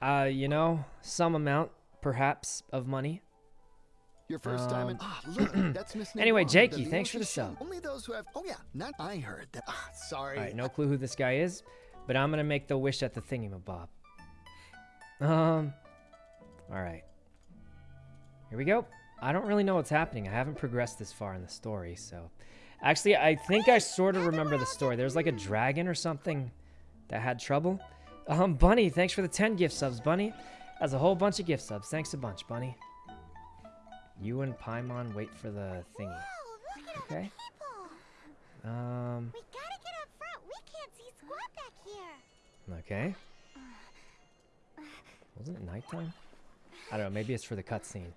uh, you know, some amount, perhaps, of money. Your first time in. Um, Ah, look, that's Miss anyway, Jakey, thanks for the sub. Only those who have. Oh yeah, not I heard that. Ah, sorry. All right, no clue who this guy is, but I'm gonna make the wish at the thingamabob. Um, all right. Here we go. I don't really know what's happening. I haven't progressed this far in the story, so. Actually, I think I sort of remember the story. There's like a dragon or something that had trouble. Um, Bunny, thanks for the 10 gift subs, Bunny. That's a whole bunch of gift subs. Thanks a bunch, Bunny. You and Paimon wait for the thingy. Look at Okay. Um, We gotta get up front. We can't see squat back here. okay. Wasn't it nighttime? I don't know. Maybe it's for the cutscene.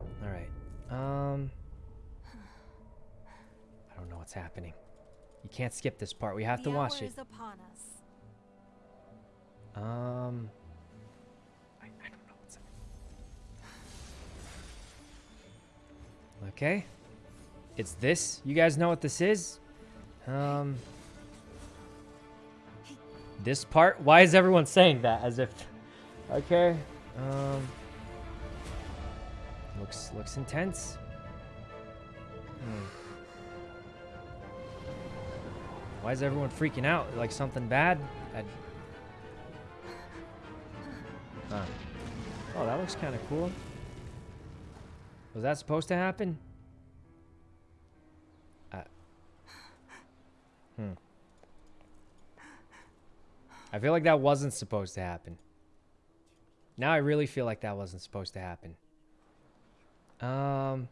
All right. Um, don't know what's happening. You can't skip this part. We have to watch it. Um, I, I don't know what's happening. Okay. It's this. You guys know what this is? Um, this part? Why is everyone saying that as if... Okay. Um, looks, looks intense. Hmm. Why is everyone freaking out? Like something bad? I, Huh. Oh, that looks kind of cool. Was that supposed to happen? Uh, hmm. I feel like that wasn't supposed to happen. Now I really feel like that wasn't supposed to happen. Um.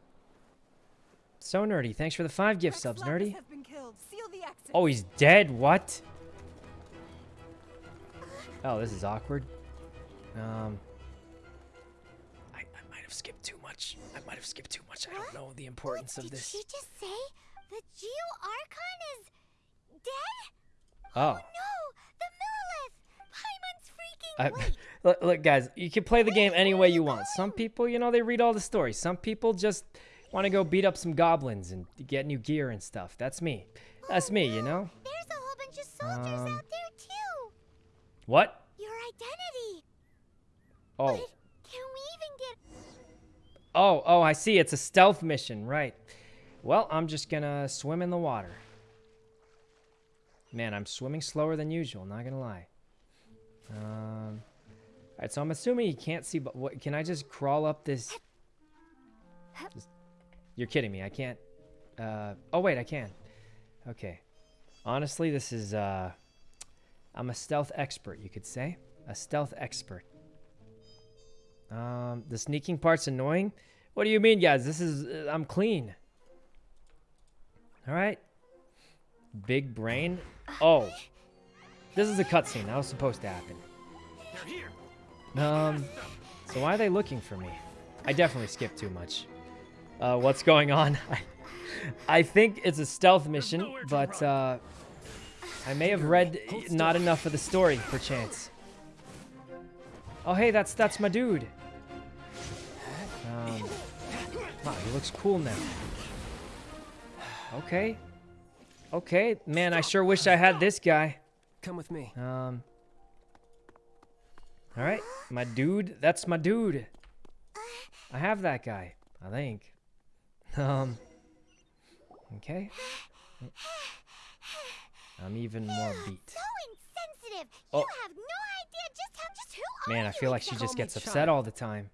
So nerdy. Thanks for the five gift subs, nerdy. Has been killed. Seal the exit. Oh, he's dead. What? Oh, this is awkward. Um, I, I might have skipped too much. I might have skipped too much. I don't know the importance What of did this. she just say? The Geo Archon is dead? Oh, No, the Millelith! Paimon's freaking I, wait. look, look, guys. You can play the game any way you want. Some people, you know, they read all the stories. Some people just want to go beat up some goblins and get new gear and stuff. That's me. That's me. You know. There's a whole bunch of soldiers Um, out there too. What? Your identity. Oh. But can we even get? Oh, oh, I see. It's a stealth mission, right? Well, I'm just gonna swim in the water. Man, I'm swimming slower than usual. Not gonna lie. Um. All right, so I'm assuming you can't see, but what? Can I just crawl up this? Just- you're kidding me. I can't. Uh. Oh wait, I can. Okay. Honestly, this is. Uh. I'm a stealth expert, you could say. A stealth expert. Um, the sneaking part's annoying. What do you mean, guys? This is uh, I'm clean. All right. Big brain? Oh. This is a cutscene. That was supposed to happen. Um, so why are they looking for me? I definitely skipped too much. Uh, what's going on? I, I think it's a stealth mission, but uh, I may have read not enough of the story, perchance. Oh, hey, that's that's my dude. Um, wow, he looks cool now. Okay. Okay, man, I sure wish I had this guy. Come with me. Um. All right, my dude. That's my dude. I have that guy. I think. Um. Okay. I'm even more beat. So insensitive. Oh. Have no idea just how just who Man, I feel like she just gets upset child. all the time.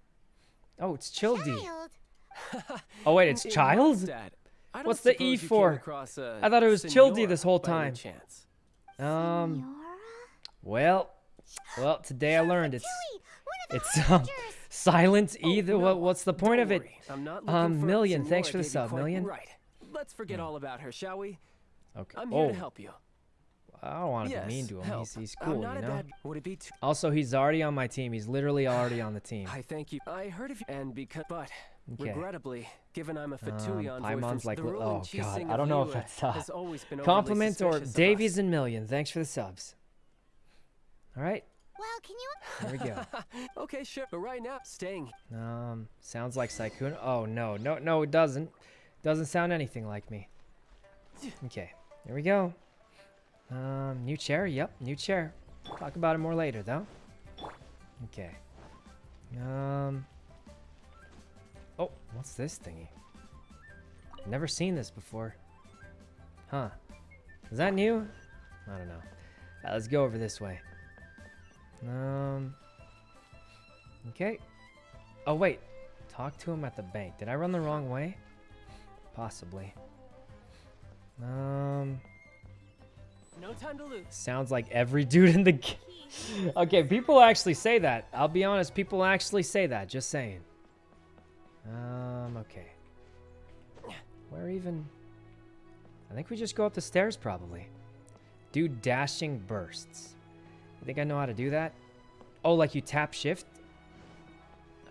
Oh, it's Childy. Child. Oh wait, it's In child. Mondstadt, I don't What's the E suppose you came for? across a I thought it was Childy this whole time. chance. Um. Well. Well, today I learned it's Tui, one of the it's um Harbingers. silent Oh, either. no, What what's the point don't of it? I'm not Um, a Million, thanks for the sub, quite Million. Right. Let's forget all about her, shall we? Okay. I'm here oh, to help you. I don't want to yes, be mean to him. help. He's he's cool, you know. Would it be too? Also, he's already on my team. He's literally already on the team. I thank you. I heard of you, and because, but Okay. regrettably, given I'm a Fatui Um, envoy Paimon's like, the rule oh god, I of don't know if Liyue that's uh, has always been overly compliment or Davies and Million. Thanks for the subs. All right, Well, can you here we go. okay, sure. But right now, staying. Um, sounds like Sykkuno. Oh no, no, no, it doesn't. Doesn't sound anything like me. Okay, here we go. Um, new chair. Yep, new chair. Talk about it more later, though. Okay. Um. Oh, what's this thingy? Never seen this before. Huh? Is that new? I don't know. Uh, let's go over this way. Um. Okay. Oh wait, talk to him at the bank. Did I run the wrong way? Possibly. Um, No time to lose. sounds like every dude in the. g- okay, people actually say that. I'll be honest, people actually say that. Just saying. Um, okay. Where even? I think we just go up the stairs probably. Do dashing bursts. You think I know how to do that? Oh, like you tap shift?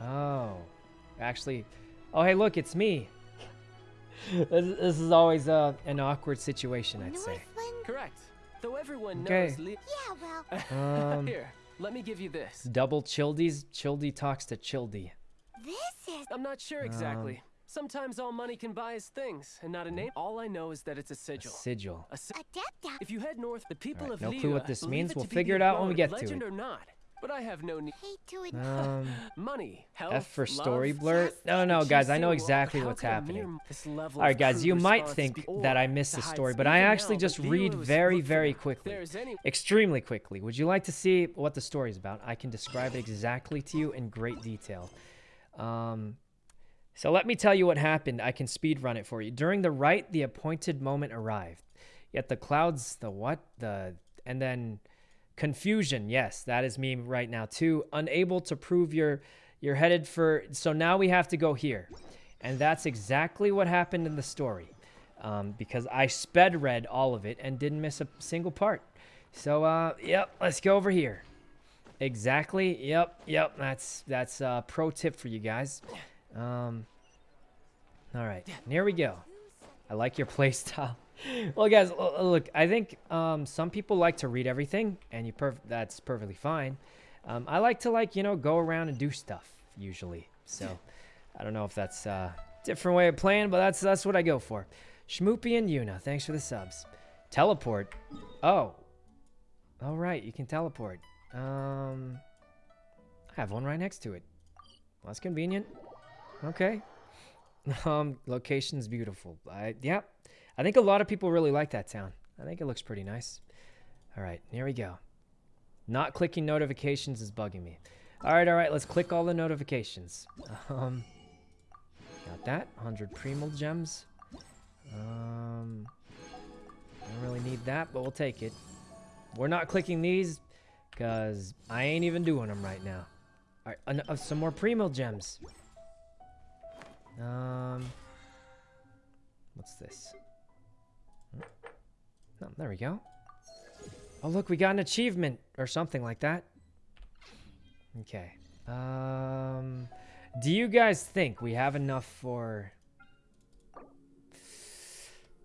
Oh. Actually, oh hey, look, it's me. this, this is always uh, an awkward situation, I'd say. Northland? Correct. Though everyone Okay. knows. Li- Yeah, well, Um, Here, let me give you this. Double Childies. Childy talks to Childy. this is I'm not sure Um, exactly. Sometimes all money can buy is things, and not a name. All I know is that it's a A sigil. sigil. A si- Adepta. if you head north, the people Alright, of no clue what this means. We'll figure it out when we get to legend it. or not. But I have no need. Hate to admit. Um, Money, health, F for love, story blur. just No, no, guys, I know exactly what's happening. mere- this level All right, guys, you might think that I or missed the story, but I actually just read very, very quickly. Extremely quickly. Would you like to see what the story is about? I can describe it exactly to you in great detail. Um, so let me tell you what happened. I can speed run it for you. During the rite, the appointed moment arrived. Yet the clouds, the what? The and then confusion. Yes, that is me right now too. Unable to prove you're you're headed for. So now we have to go here, and that's exactly what happened in the story. Um, because I sped read all of it and didn't miss a single part. So uh, yep, let's go over here. Exactly. Yep. Yep. That's that's a pro tip for you guys. Um. All right. Here we go. I like your play style. Well, guys, look. I think um, some people like to read everything, and you perf- that's perfectly fine. Um, I like to like you know go around and do stuff usually. So I don't know if that's a different way of playing, but that's that's what I go for. Schmoopy and Yuna, thanks for the subs. Teleport. Oh. All right, you can teleport. Um, I have one right next to it. Well, that's convenient. Okay. Um, location's beautiful. I yeah, I think a lot of people really like that town. I think it looks pretty nice. All right, here we go. Not clicking notifications is bugging me. All right, all right, let's click all the notifications. Um, got that. 100 Primogems. Um, I don't really need that, but we'll take it. We're not clicking these because I ain't even doing them right now. All right, uh, some more Primogems. Um, what's this? Oh, there we go. Oh, look, we got an achievement or something like that. Okay. Um, do you guys think we have enough for...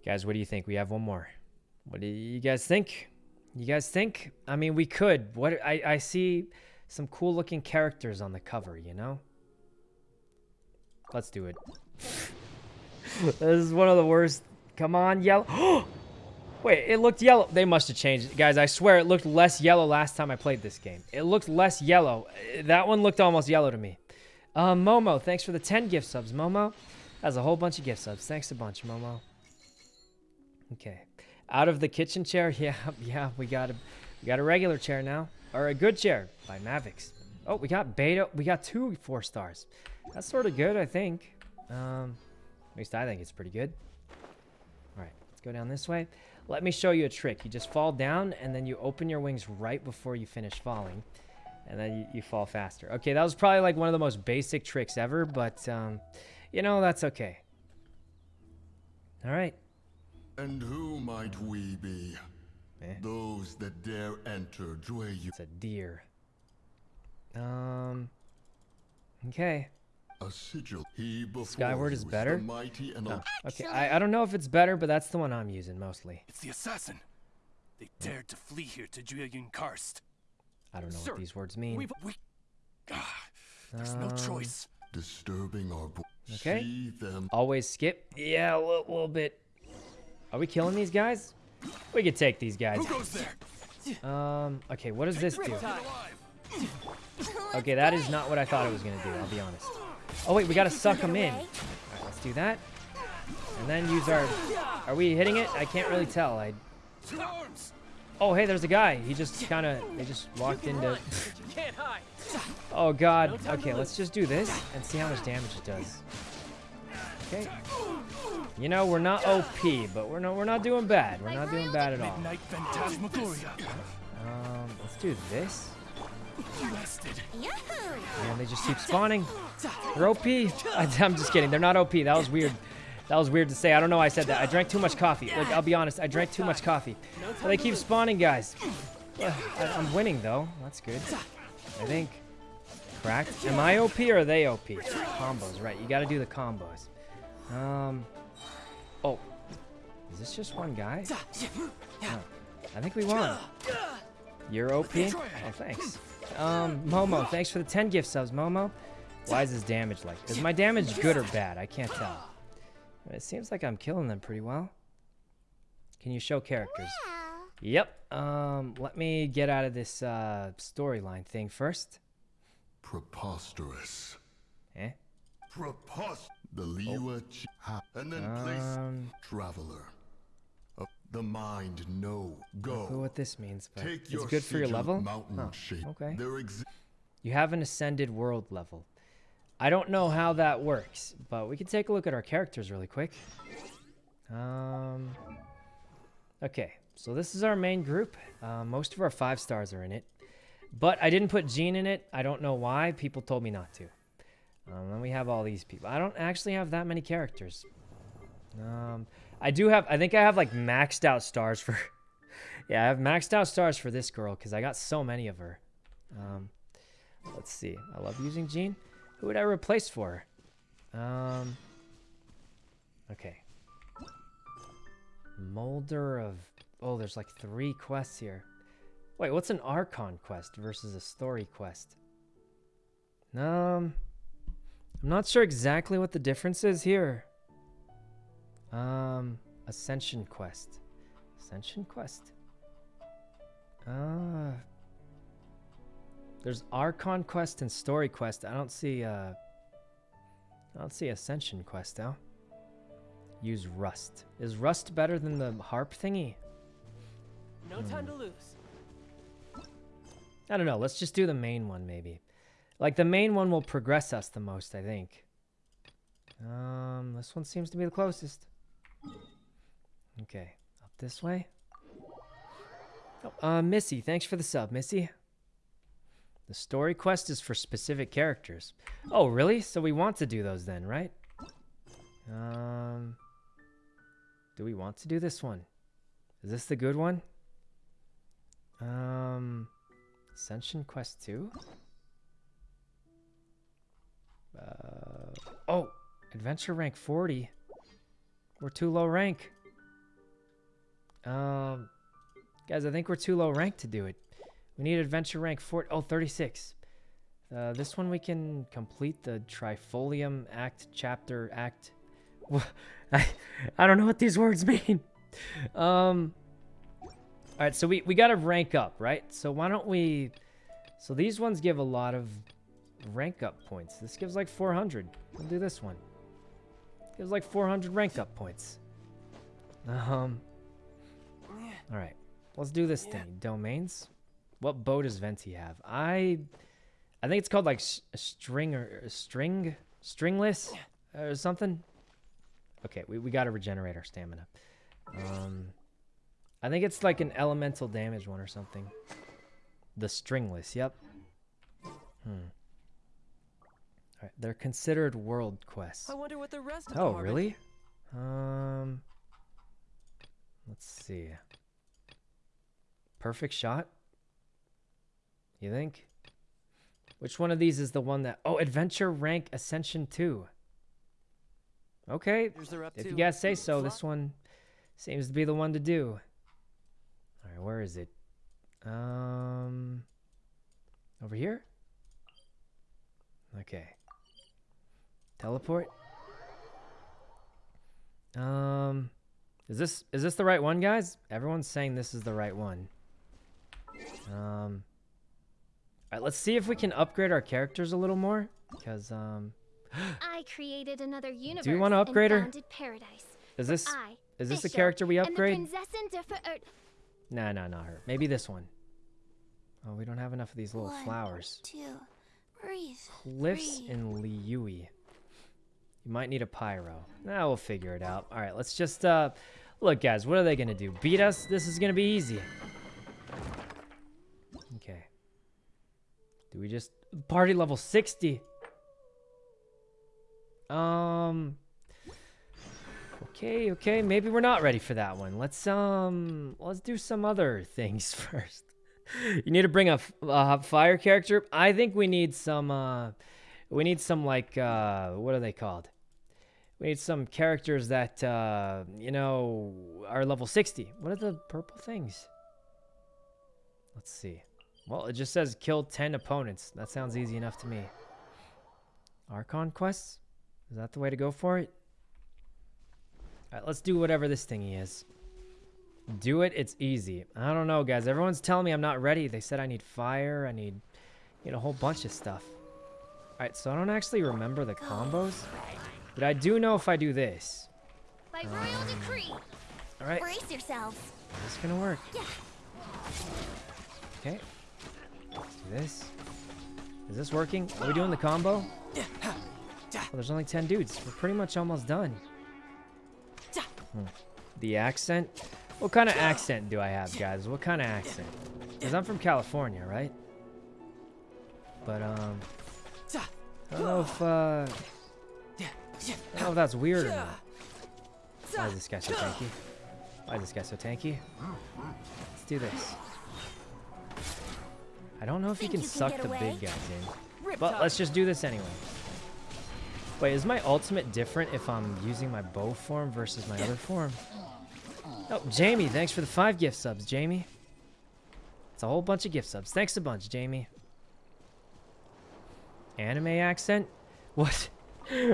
Guys, what do you think? We have one more. What do you guys think? You guys think? I mean, we could. What I, I see some cool looking characters on the cover, you know? Let's do it. this is one of the worst. Come on, yellow. Wait, it looked yellow. They must have changed it. Guys, I swear it looked less yellow last time I played this game. It looked less yellow. That one looked almost yellow to me. Uh, Momo, thanks for the 10 gift subs. Momo has a whole bunch of gift subs. Thanks a bunch, Momo. Okay. Out of the kitchen chair? Yeah, yeah, we got a we got a regular chair now. Or a good chair by Mavix. Oh, we got beta. We got two four stars. That's sort of good, I think. Um, at least I think it's pretty good. All right, let's go down this way. Let me show you a trick. You just fall down, and then you open your wings right before you finish falling. And then you, you fall faster. Okay, that was probably like one of the most basic tricks ever, but, um, you know, that's okay. All right. And who might we be? Eh. Those that dare enter Jueyu. It's a deer. Um, okay. A sigil. He before Skyward is better? mighty and Oh, okay, I, I don't know if it's better, but that's the one I'm using mostly. It's the assassin. They dared to flee here to Jueyun Karst. I don't know Sir, what these words mean. We've, we, ah, there's no Um, choice. disturbing our bo- Okay. See them. Always skip. Yeah, a little, little bit. Are we killing these guys? We could take these guys. Who goes there? Um, okay, what does this do? Okay, that is not what I thought it was going to do, I'll be honest. Oh, wait, we got to suck them in. Right, let's do that. And then use our... Are we hitting it? I can't really tell. I... Oh, hey, there's a guy. He just kind of... They just walked into... You can't hide. Oh, God. Okay, let's just do this and see how much damage it does. Okay. You know, we're not OP, but we're not, we're not doing bad. We're not doing bad at all. Um, let's do this. And they just keep spawning. They're OP. I, am just kidding. They're not OP. That was weird. That was weird to say. I don't know why I said that. I drank too much coffee. Like, I'll be honest. I drank too much coffee. But they keep spawning, guys. I'm winning, though. That's good. I think. Cracked. Am I OP or are they OP? Combos, right. You got to do the combos. Um. Oh. Is this just one guy? Oh, I think we won. You're OP? Oh, thanks. Um, Momo, thanks for the 10 gift subs, Momo. Why is his damage like? Is my damage good or bad? I can't tell. It seems like I'm killing them pretty well. Can you show characters? Yep. Um, let me get out of this uh, storyline thing first. Preposterous. Eh? Preposterous. The Liwa Chi- and then place Um, traveler. The mind no I don't know go. what this means, but Take it's good for your level. Mountain Huh, shape. okay. You have an ascended world level. I don't know how that works, but we can take a look at our characters really quick. Um, okay, so this is our main group. Uh, most of our five stars are in it, but I didn't put Jean in it. I don't know why. People told me not to. Um, then we have all these people. I don't actually have that many characters. Um, I do have. I think I have like maxed out stars for. yeah, I have maxed out stars for this girl because I got so many of her. Um, let's see. I love using Jean. Who would I replace for? Um. Okay. Molder of. Oh, there's like three quests here. Wait, what's an Archon quest versus a story quest? Um. I'm not sure exactly what the difference is here. Um, Ascension quest. Ascension quest. Uh, there's Archon quest and story quest. I don't see uh I don't see Ascension quest though. Use Rust. Is Rust better than the harp thingy? No time to lose. I don't know. Let's just do the main one maybe. Like the main one will progress us the most, I think. Um, this one seems to be the closest. Okay, up this way. Oh, uh, Missy, thanks for the sub, Missy. The story quest is for specific characters. Oh, really? So we want to do those then, right? Um, do we want to do this one? Is this the good one? Um, Ascension Quest 2? Uh, oh, Adventure rank 40. We're too low rank. Um, guys, I think we're too low rank to do it. We need Adventure rank 40. Oh, 36. Uh, this one we can complete the Trifolium Act, Chapter, Act. I, I don't know what these words mean. Um, all right, so we, we got to rank up, right? So why don't we... So these ones give a lot of rank up points. This gives like 400. We'll do this one. Gives like 400 rank up points. Um. All right, let's do this thing. Domains. What bow does Venti have? I, I think it's called like a string or a string, stringless or something. Okay, we, we got to regenerate our stamina. Um, I think it's like an elemental damage one or something. The stringless, yep. Hmm. Alright, they're considered world quests. I wonder what the rest of Oh, really? Um, let's see. Perfect shot? You think? Which one of these is the one that... Oh, Adventure Rank Ascension 2. Okay, Here's they're up if you guys say so, this one seems to be the one to do. Alright, where is it? Um, over here? Okay. Teleport? Um, is this is this the right one, guys? Everyone's saying this is the right one. Um, all right, let's see if we can upgrade our characters a little more, because um, I created another universe. Do you wanna upgrade her? paradise. is this I, is this the character we and upgrade? Nah, nah, not her. Maybe this one. Oh, we don't have enough of these little One, flowers. Two. Breathe. Cliffs breathe. in Liyue. You might need a pyro. Nah, we'll figure it out. All right, let's just uh look, guys. What are they gonna do? Beat us? This is gonna be easy. Okay. Do we just party level 60? Um. Okay, okay. Maybe we're not ready for that one. Let's um. Let's do some other things first. You need to bring a fire character. I think we need some. uh We need some like uh what are they called? We need some characters that uh you know are level 60. What are the purple things? Let's see. Well, it just says kill 10 opponents. That sounds easy enough to me. Archon quests? Is that the way to go for it? Alright, let's do whatever this thingy is. Do it, it's easy. I don't know, guys. Everyone's telling me I'm not ready. They said I need fire, I need, you know, a whole bunch of stuff. Alright, so I don't actually remember the combos. But I do know if I do this. by royal decree. Alright, Brace yourselves. this is gonna work. Yeah. Okay. Let's do this. Is this working? Are we doing the combo? Well, there's only 10 dudes. We're pretty much almost done. Hmm. The accent? What kind of accent do I have, guys? What kind of accent? Because I'm from California, right? But, um... I don't know if, uh... I don't know if that's weird or not. Why is this guy so tanky? Why is this guy so tanky? Let's do this. I don't know if Think you can you can suck the away? big guys in. But let's just do this anyway. Wait, is my ultimate different if I'm using my bow form versus my other form? Oh, Jamie, thanks for the five gift subs, Jamie. It's a whole bunch of gift subs. Thanks a bunch, Jamie. Anime accent? What?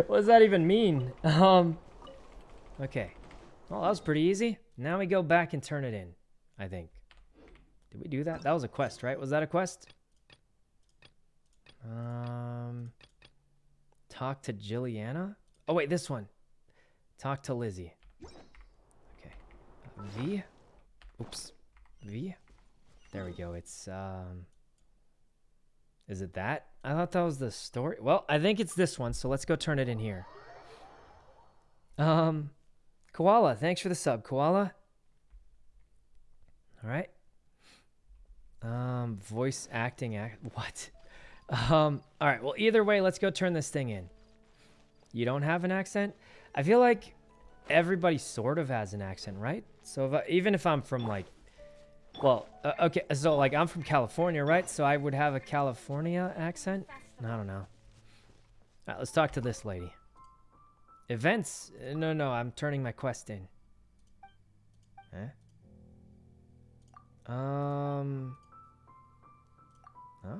what does that even mean? Um. Okay. Well, that was pretty easy. Now we go back and turn it in. I think. Did we do that? That was a quest, right? Was that a quest? Um. Talk to Jilliana? Oh, wait, this one. Talk to Lizzie. Okay. V? Oops. V? There we go. It's, um. Is it that? I thought that was the story. Well, I think it's this one, so let's go turn it in here. Um. Koala, thanks for the sub, Koala. All right. Um, voice acting act. What? Um. All right. Well, either way, let's go turn this thing in. You don't have an accent. I feel like everybody sort of has an accent, right? So if I, even if I'm from like, well, uh, okay, so like I'm from California, right? So I would have a California accent. I don't know. All right, let's talk to this lady. Events? Uh, No, no, I'm turning my quest in. Huh? Um. Huh?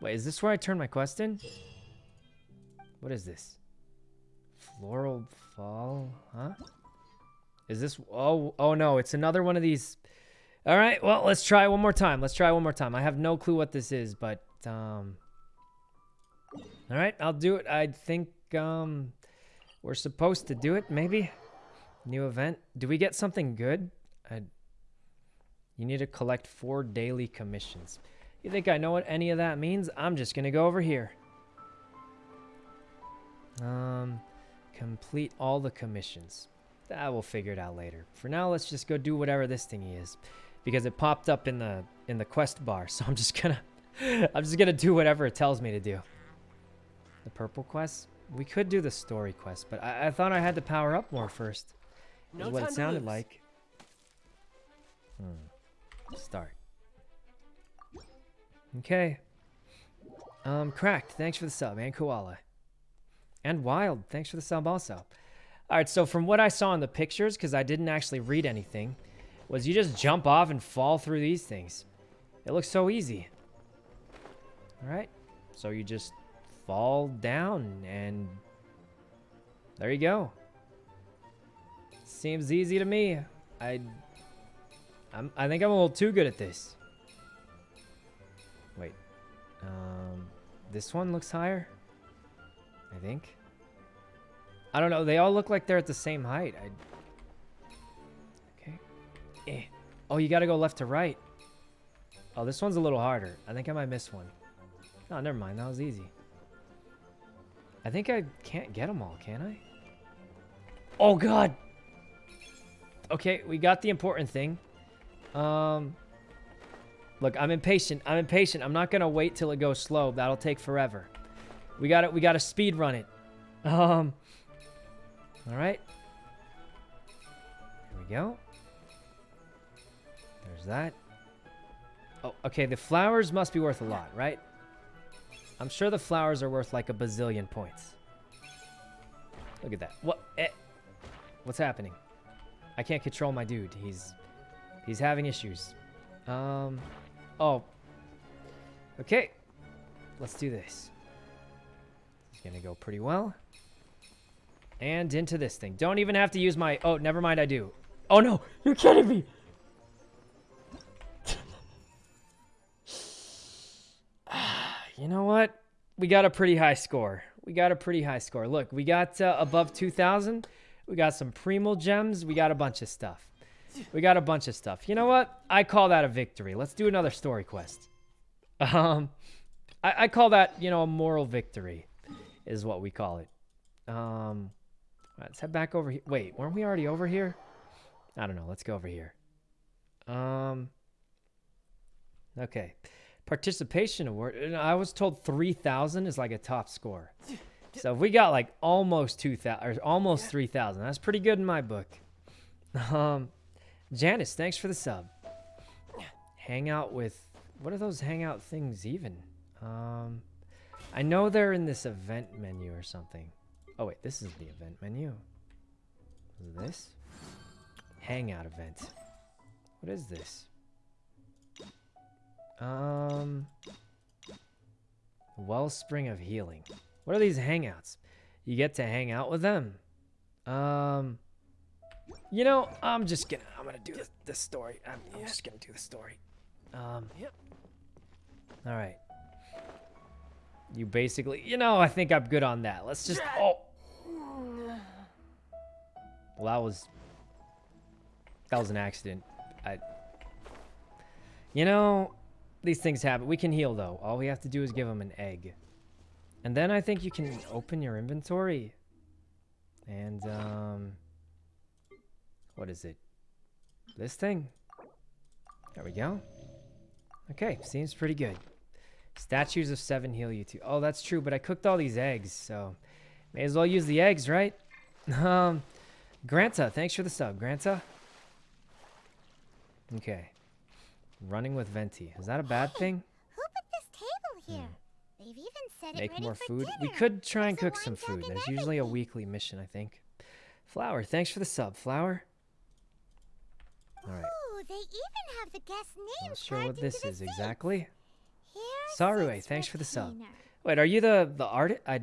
Wait, is this where I turn my quest in? What is this? Floral fall? Huh? Is this... Oh, oh no, it's another one of these... All right, well, let's try one more time. Let's try one more time. I have no clue what this is, but... um. All right, I'll do it. I think um, we're supposed to do it, maybe? New event. Do we get something good? I, you need to collect four daily commissions. You think I know what any of that means? I'm just going to go over here. Um, complete all the commissions. I will figure it out later. For now, let's just go do whatever this thingy is, because it popped up in the in the quest bar. So I'm just gonna I'm just gonna do whatever it tells me to do. The purple quest. We could do the story quest, but I, I thought I had to power up more first. No is what it sounded like. Hmm. Start. Okay. Um, Cracked, thanks for the sub, and Koala. And Wild, thanks for the sub also. Alright, so from what I saw in the pictures, because I didn't actually read anything, was you just jump off and fall through these things. It looks so easy. Alright, so you just fall down, and there you go. Seems easy to me. I, I'm, I think I'm a little too good at this. Wait, um, this one looks higher. I think. I don't know. They all look like they're at the same height. I. Oh, you gotta go left to right. Oh, this one's a little harder. I think I might miss one. Oh, never mind. That was easy. I think I can't get them all, can I? Oh, God. Okay, we got the important thing. Um, look, I'm impatient. I'm impatient. I'm not gonna wait till it goes slow. That'll take forever. We got it. We got to speed run it. Um. All right. Here we go. There's that. Oh, okay. The flowers must be worth a lot, right? I'm sure the flowers are worth like a bazillion points. Look at that. What? Eh. What's happening? I can't control my dude. He's he's having issues. Um. Oh. Okay. Let's do this. It's gonna go pretty well. And into this thing. Don't even have to use my... Oh, never mind, I do. Oh, no! You're kidding me! You know what? We got a pretty high score. We got a pretty high score. Look, we got uh, above 2,000. We got some Primogems. We got a bunch of stuff. We got a bunch of stuff. You know what? I call that a victory. Let's do another story quest. Um, I, I call that, you know, a moral victory is what we call it. Um, let's head back over here. Wait, weren't we already over here? I don't know. Let's go over here. Um, okay. Participation award. and I was told 3,000 is like a top score. So if we got like almost 2,000 or almost 3,000, that's pretty good in my book. Um, Janice, thanks for the sub. Hang out with, what are those hangout things even? Um, I know they're in this event menu or something. Oh wait, this is the event menu. Is this? Hangout event. What is this? Um, Wellspring of Healing. What are these hangouts? You get to hang out with them. Um, you know, I'm just gonna, I'm gonna do this, this story. I'm, I'm just gonna do the story. Um, Yep. all right. You basically, you know, I think I'm good on that. Let's just, oh. Well, that was, that was an accident. I, you know, these things happen. We can heal though. All we have to do is give them an egg. And then I think you can open your inventory. And, um, what is it? This thing. There we go. Okay, seems pretty good. Statues of seven heal you too. Oh, that's true, but I cooked all these eggs, so may as well use the eggs, right? Um, Granta, thanks for the sub, Granta. Okay. Running with Venti. Is that a bad thing? Who put this table here? They've even said it Hmm. Make ready more for food. We could try and There's a cook some food. and There's usually a weekly mission, I think. Flower, thanks for the sub, Flower. All right. Ooh, they even have the guest names Not sure what this is exactly. Here Sarue, thanks for the sub. Wait, are you the the art? I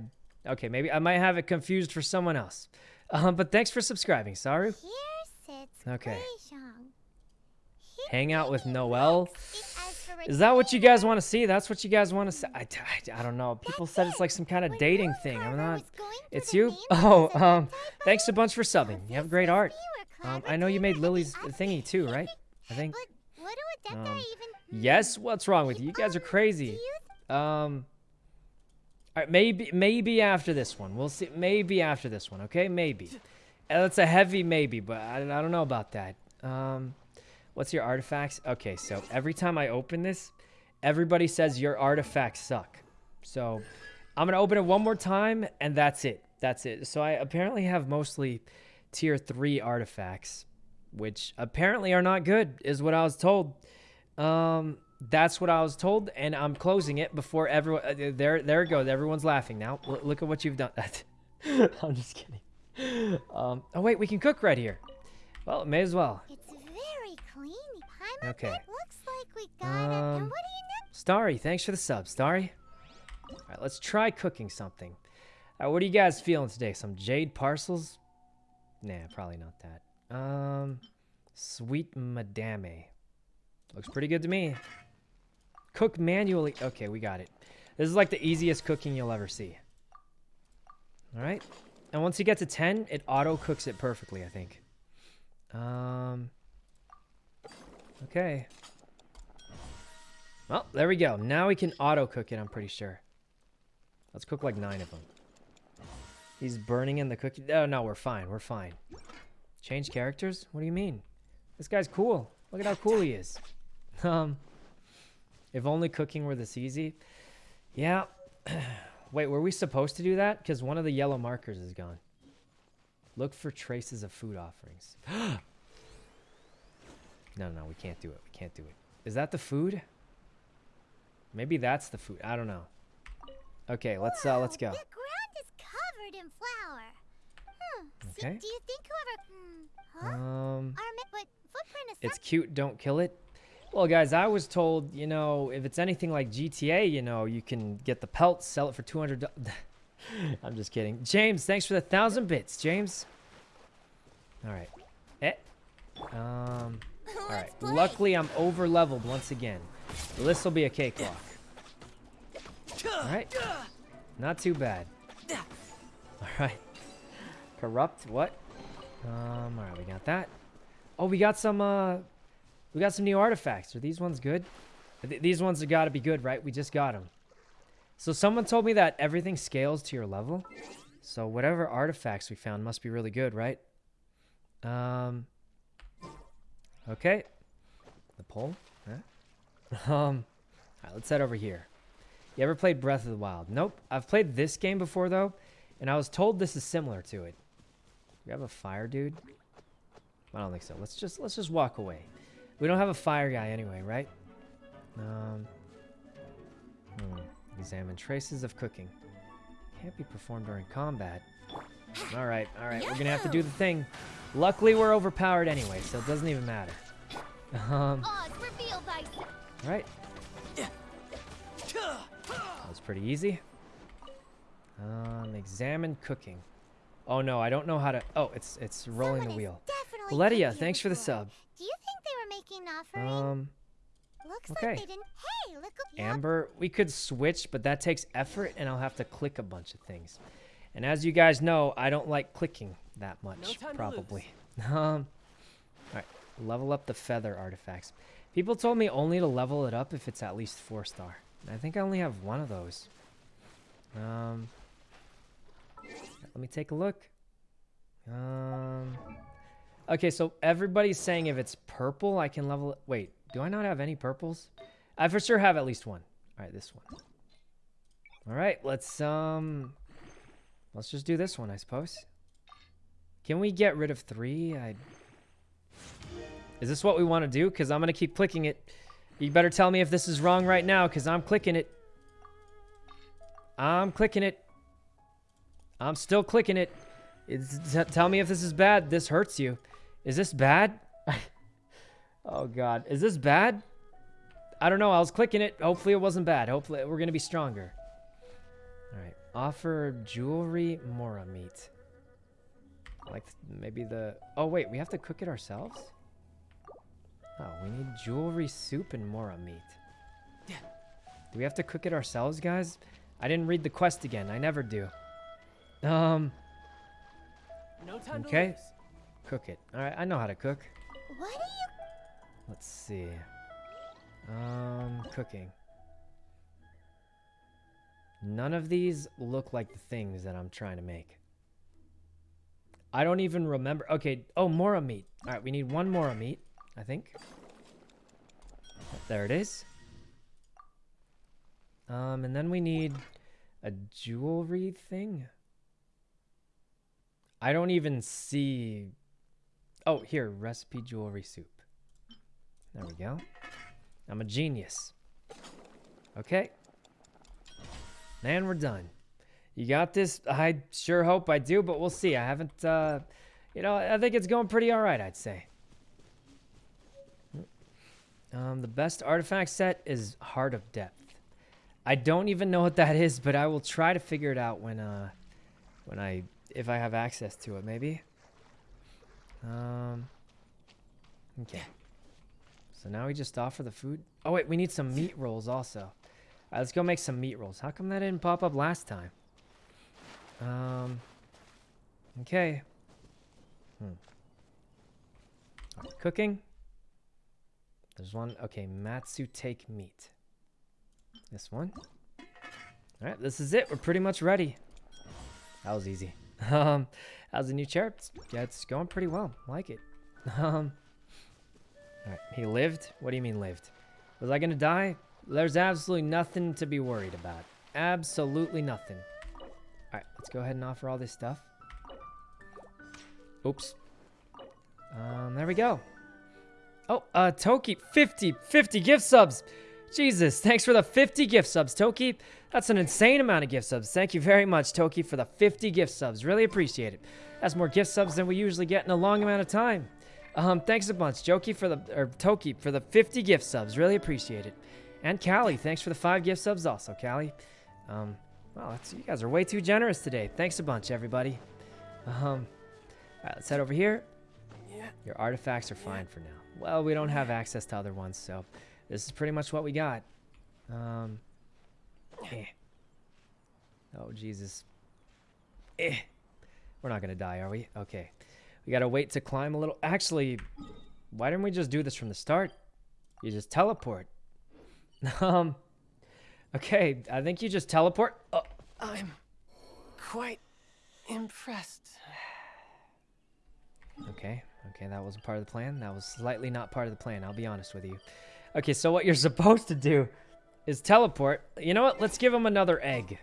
okay, maybe I might have it confused for someone else. Um, but thanks for subscribing, Saru. Here sits Okay. Hang out with Noelle. works it as for Is that what you guys want to see? That's what you guys want to see? I, I, I don't know. People said it's like some kind of dating thing. I'm not. was going through It's you? Oh, um, thanks a bunch for subbing. You have great art. Um, I know you made Lily's thingy too, right? I think. But what do Adepta Um. Yes. What's wrong with you? You guys are crazy. Um. All right, maybe maybe after this one. We'll see. Maybe after this one. Okay, maybe. Uh, That's a heavy maybe, but I, I don't know about that. Um, what's your artifacts? Okay, so every time I open this, everybody says your artifacts suck. So I'm gonna open it one more time, and that's it. That's it. So I apparently have mostly tier three artifacts, which apparently are not good, is what I was told. Um, that's what I was told, and I'm closing it before everyone. Uh, there, there it goes. Everyone's laughing now. L- look at what you've done. I'm just kidding. Um, oh wait, we can cook right here. Well, may as well. Okay. It looks like we got it. And Um, what do you know? Starry, thanks for the sub, Starry. All right, let's try cooking something. Right, what are you guys feeling today? Some jade parcels? Nah, probably not that. Um, sweet madame. Looks pretty good to me. Cook manually. Okay, we got it. This is like the easiest cooking you'll ever see. All right. And once you get to 10, it auto cooks it perfectly, I think. Um, okay. Well, there we go. Now we can auto cook it, I'm pretty sure. Let's cook like nine of them. He's burning in the cookie. Oh, no, we're fine. We're fine. Change characters? What do you mean? This guy's cool. Look at how cool he is. Um, if only cooking were this easy. Yeah. Wait, were we supposed to do that? Because one of the yellow markers is gone. Look for traces of food offerings. no, no, we can't do it. We can't do it. Is that the food? Maybe that's the food. I don't know. Okay, let's uh let's go. The ground is covered in flour. Hmm. So do you think whoever? Hmm. Huh? Um Our but footprint is. it's cute, don't kill it. Well, guys, I was told, you know, if it's anything like GTA, you know, you can get the pelts, sell it for 200 I'm just kidding. James, thanks for the 1000 bits, James. All right. Eh. Um All right. Luckily, I'm over leveled once again. This will be a cakewalk. All right. Not too bad. All right. Corrupt. What? Um. All right. We got that. Oh, we got some. Uh, we got some new artifacts. Are these ones good? Th- these ones have got to be good, right? We just got them. So someone told me that everything scales to your level. So whatever artifacts we found must be really good, right? Um. Okay. The pole. Huh? Um. All right, let's head over here. You ever played Breath of the Wild? Nope. I've played this game before though, and I was told this is similar to it. We have a fire dude. I don't think so. Let's just let's just walk away. We don't have a fire guy anyway, right? Um. Hmm. Examine traces of cooking. Can't be performed during combat. All right, all right. We're gonna have to do the thing. Luckily, we're overpowered anyway, so it doesn't even matter. Um. Odds revealed thyself. All right. That was pretty easy. Um, examine cooking. Oh no, I don't know how to. Oh, it's it's rolling Someone the wheel. Ledia, thanks for the sub. Do you think they were making an offering? Um, Looks okay. like they didn't. Hey. Amber, we could switch, but that takes effort, and I'll have to click a bunch of things. And as you guys know, I don't like clicking that much, to probably. um, all right, level up the feather artifacts. People told me only to level it up if it's at least four star. I think I only have one of those. Um, let me take a look. Um, okay, so everybody's saying if it's purple, I can level it. Wait, do I not have any purples? I for sure have at least one. All right, this one. All right, let's um, let's just do this one, I suppose. Can we get rid of three? I Is this what we want to do? Because I'm going to keep clicking it. You better tell me if this is wrong right now, because I'm clicking it. I'm clicking it. I'm still clicking it. Tell me if this is bad. This hurts you. Is this bad? oh, God. Is this bad? I don't know. I was clicking it. Hopefully it wasn't bad. Hopefully we're going to be stronger. All right. Offer jewelry mora meat. Like maybe the... Oh, wait. We have to cook it ourselves? Oh, we need jewelry soup and mora meat. Do we have to cook it ourselves, guys? I didn't read the quest again. I never do. Um, No time Okay. to lose. cook it. All right, I know how to cook. What do you... Let's see. Um, cooking. None of these look like the things that I'm trying to make. I don't even remember. Okay. Oh, mora meat. All right, we need one mora meat, I think. There it is. Um, and then we need a jewelry thing. I don't even see. Oh, here, recipe jewelry soup. There we go. I'm a genius. Okay. Man, we're done. You got this? I sure hope I do, but we'll see. I haven't, uh, you know, I think it's going pretty all right, I'd say. Um, the best artifact set is Heart of Depth. I don't even know what that is, but I will try to figure it out when, uh, when I, if I have access to it, maybe. Um, okay. So now we just offer the food. Oh wait, we need some meat rolls also. Right, let's go make some meat rolls. How come that didn't pop up last time? Um. Okay. Hmm. Right, cooking. There's one. Okay, Matsutake meat. This one. All right, this is it. We're pretty much ready. That was easy. Um, how's the new chair? Yeah, it's going pretty well. Like it. Um. All right, he lived. What do you mean lived? Was I gonna die? There's absolutely nothing to be worried about. Absolutely nothing. All right, let's go ahead and offer all this stuff. Oops. Um, there we go. Oh, uh, Toki, 50, 50 gift subs. Jesus, thanks for the 50 gift subs, Toki. That's an insane amount of gift subs. Thank you very much, Toki, for the 50 gift subs. Really appreciate it. That's more gift subs than we usually get in a long amount of time. Um, thanks a bunch, Joki for the or Toki for the 50 gift subs. Really appreciate it. And Callie, thanks for the five gift subs also, Callie. Um, well, that's, you guys are way too generous today. Thanks a bunch, everybody. Um, all right, let's head over here. Yeah. Your artifacts are fine for now. Well, we don't have access to other ones, so this is pretty much what we got. Um, eh. Oh, Jesus. Eh. We're not going to die, are we? Okay. We got to wait to climb a little. Actually, why didn't we just do this from the start? You just teleport. um, okay, I think you just teleport. Oh, I'm quite impressed. Okay, okay, that wasn't part of the plan. That was slightly not part of the plan, I'll be honest with you. Okay, so what you're supposed to do is teleport. You know what? Let's give him another egg.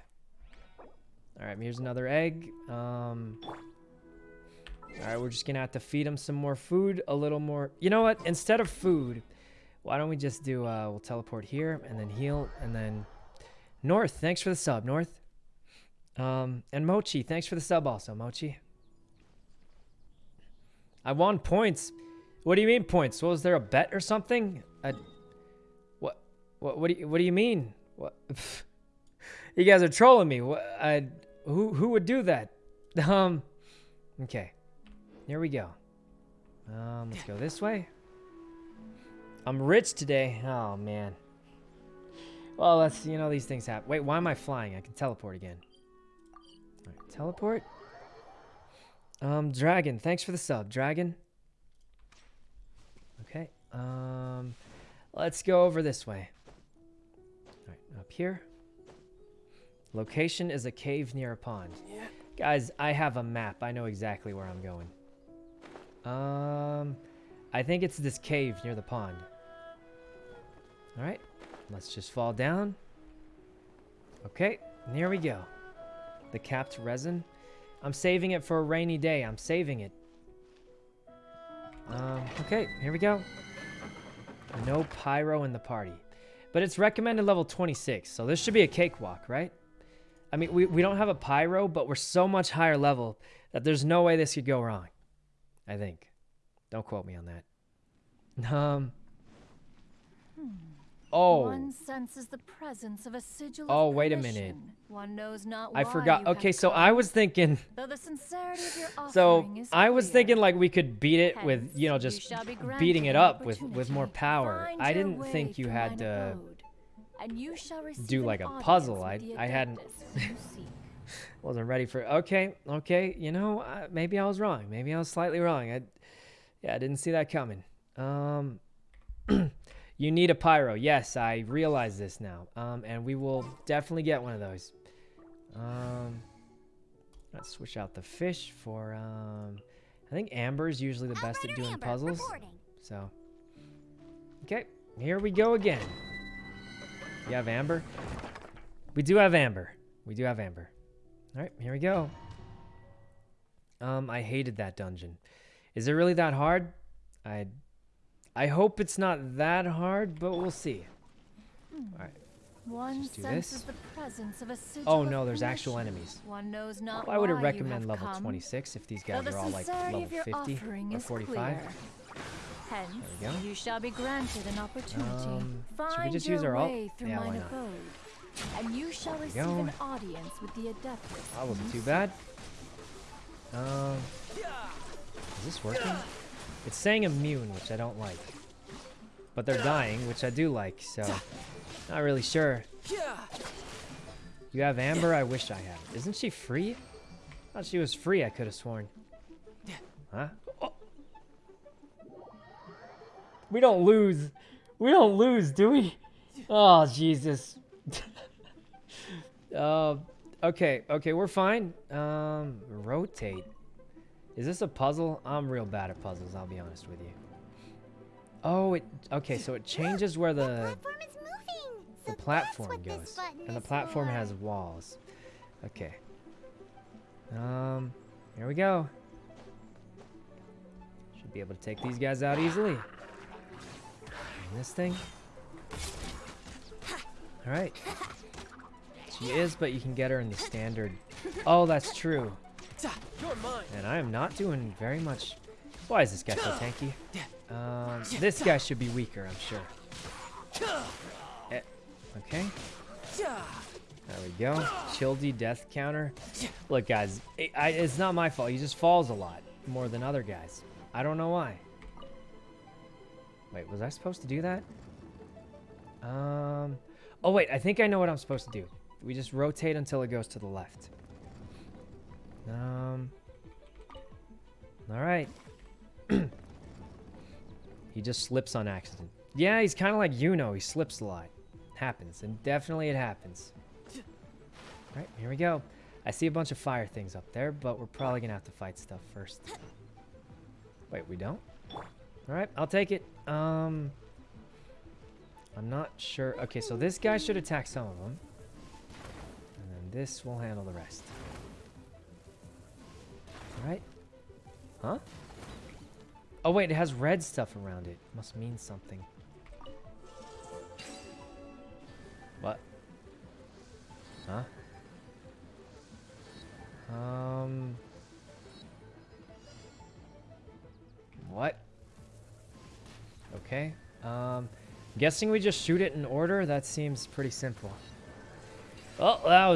All right, here's another egg. Um, all right, we're just gonna have to feed him some more food, a little more. You know what? Instead of food, why don't we just do? Uh, we'll teleport here and then heal and then North. Thanks for the sub, North. Um, and Mochi, thanks for the sub also, Mochi. I won points. What do you mean points? Was there a bet or something? I, what? What? What do you? What do you mean? What? you guys are trolling me. What? I, who? Who would do that? Um. Okay. Here we go. Um. Let's go this way. I'm rich today. Oh man. Well, that's you know these things happen. Wait, why am I flying? I can teleport again. All right, teleport. Um, Dragon, thanks for the sub, Dragon. Okay. Um, let's go over this way. All right, up here. Location is a cave near a pond. Yeah. Guys, I have a map. I know exactly where I'm going. Um, I think it's this cave near the pond. All right, let's just fall down. Okay, here we go. The capped resin. I'm saving it for a rainy day. I'm saving it. Um, okay, here we go. No pyro in the party. But it's recommended level 26, so this should be a cakewalk, right? I mean, we, we don't have a pyro, but we're so much higher level that there's no way this could go wrong. I think. Don't quote me on that. Um. Oh. One senses the presence of a sigil Oh, wait a minute. One knows not I forgot. Okay, so I was thinking. Though the sincerity of your So I was thinking like we could beat it with you know just beating it up with with more power. Find I didn't think you had to you shall do like a puzzle. I I hadn't Adeptus you seek. wasn't ready for. Okay, okay. You know uh, maybe I was wrong. Maybe I was slightly wrong. I yeah I didn't see that coming. Um. You need a pyro. Yes, I realize this now. Um, and we will definitely get one of those. Um, let's switch out the fish for, um, I think Amber is usually the best at doing Amber, puzzles. So, okay, here we go again. You have Amber? We do have Amber. We do have Amber. All right, here we go. Um, I hated that dungeon. Is it really that hard? I I hope it's not that hard, but we'll see. All right. One Just do senses this. the presence of a Oh no, there's actual enemies. One knows not Well, I would recommend level come. 26 if these guys are all like level of 50 or 45. Hence, There we go. you shall be granted an opportunity. Um, Find should we just use our ult? Yeah, why not? abode, and you shall we receive go. an audience with the Adeptus. That wasn't too bad. Um, is this working? It's saying immune, which I don't like. But they're dying, which I do like, so not really sure. You have Amber? I wish I had. Isn't she free? thought she was free, I could have sworn. Huh? We don't lose. We don't lose, do we? Oh, Jesus. uh, okay, okay, we're fine. Um, rotate. Is this a puzzle? I'm real bad at puzzles, I'll be honest with you. Oh, it, okay, so it changes where the, platform is moving. the platform goes. And the platform has walls. Okay. Um, here we go. Should be able to take these guys out easily. And this thing. Alright. She is, but you can get her in the standard. Oh, that's true. And I am not doing very much. Why is this guy so tanky? Um, this guy should be weaker, I'm sure. Eh, okay. There we go. Childy death counter. Look, guys, it, I, it's not my fault. He just falls a lot more than other guys. I don't know why. Wait, was I supposed to do that? Um. Oh wait, I think I know what I'm supposed to do. We just rotate until it goes to the left. Um. All right. he just slips on accident. Yeah, he's kind of like you know. He slips a lot. Happens, and definitely it happens. All right, here we go. I see a bunch of fire things up there, but we're probably gonna have to fight stuff first. Wait, we don't? All right, I'll take it. Um, I'm not sure. Okay, so this guy should attack some of them, and then this will handle the rest. Right. Huh? Oh wait, it has red stuff around it. Must mean something. What? Huh? Um. What? Okay. Um, guessing we just shoot it in order? That seems pretty simple. Oh, that was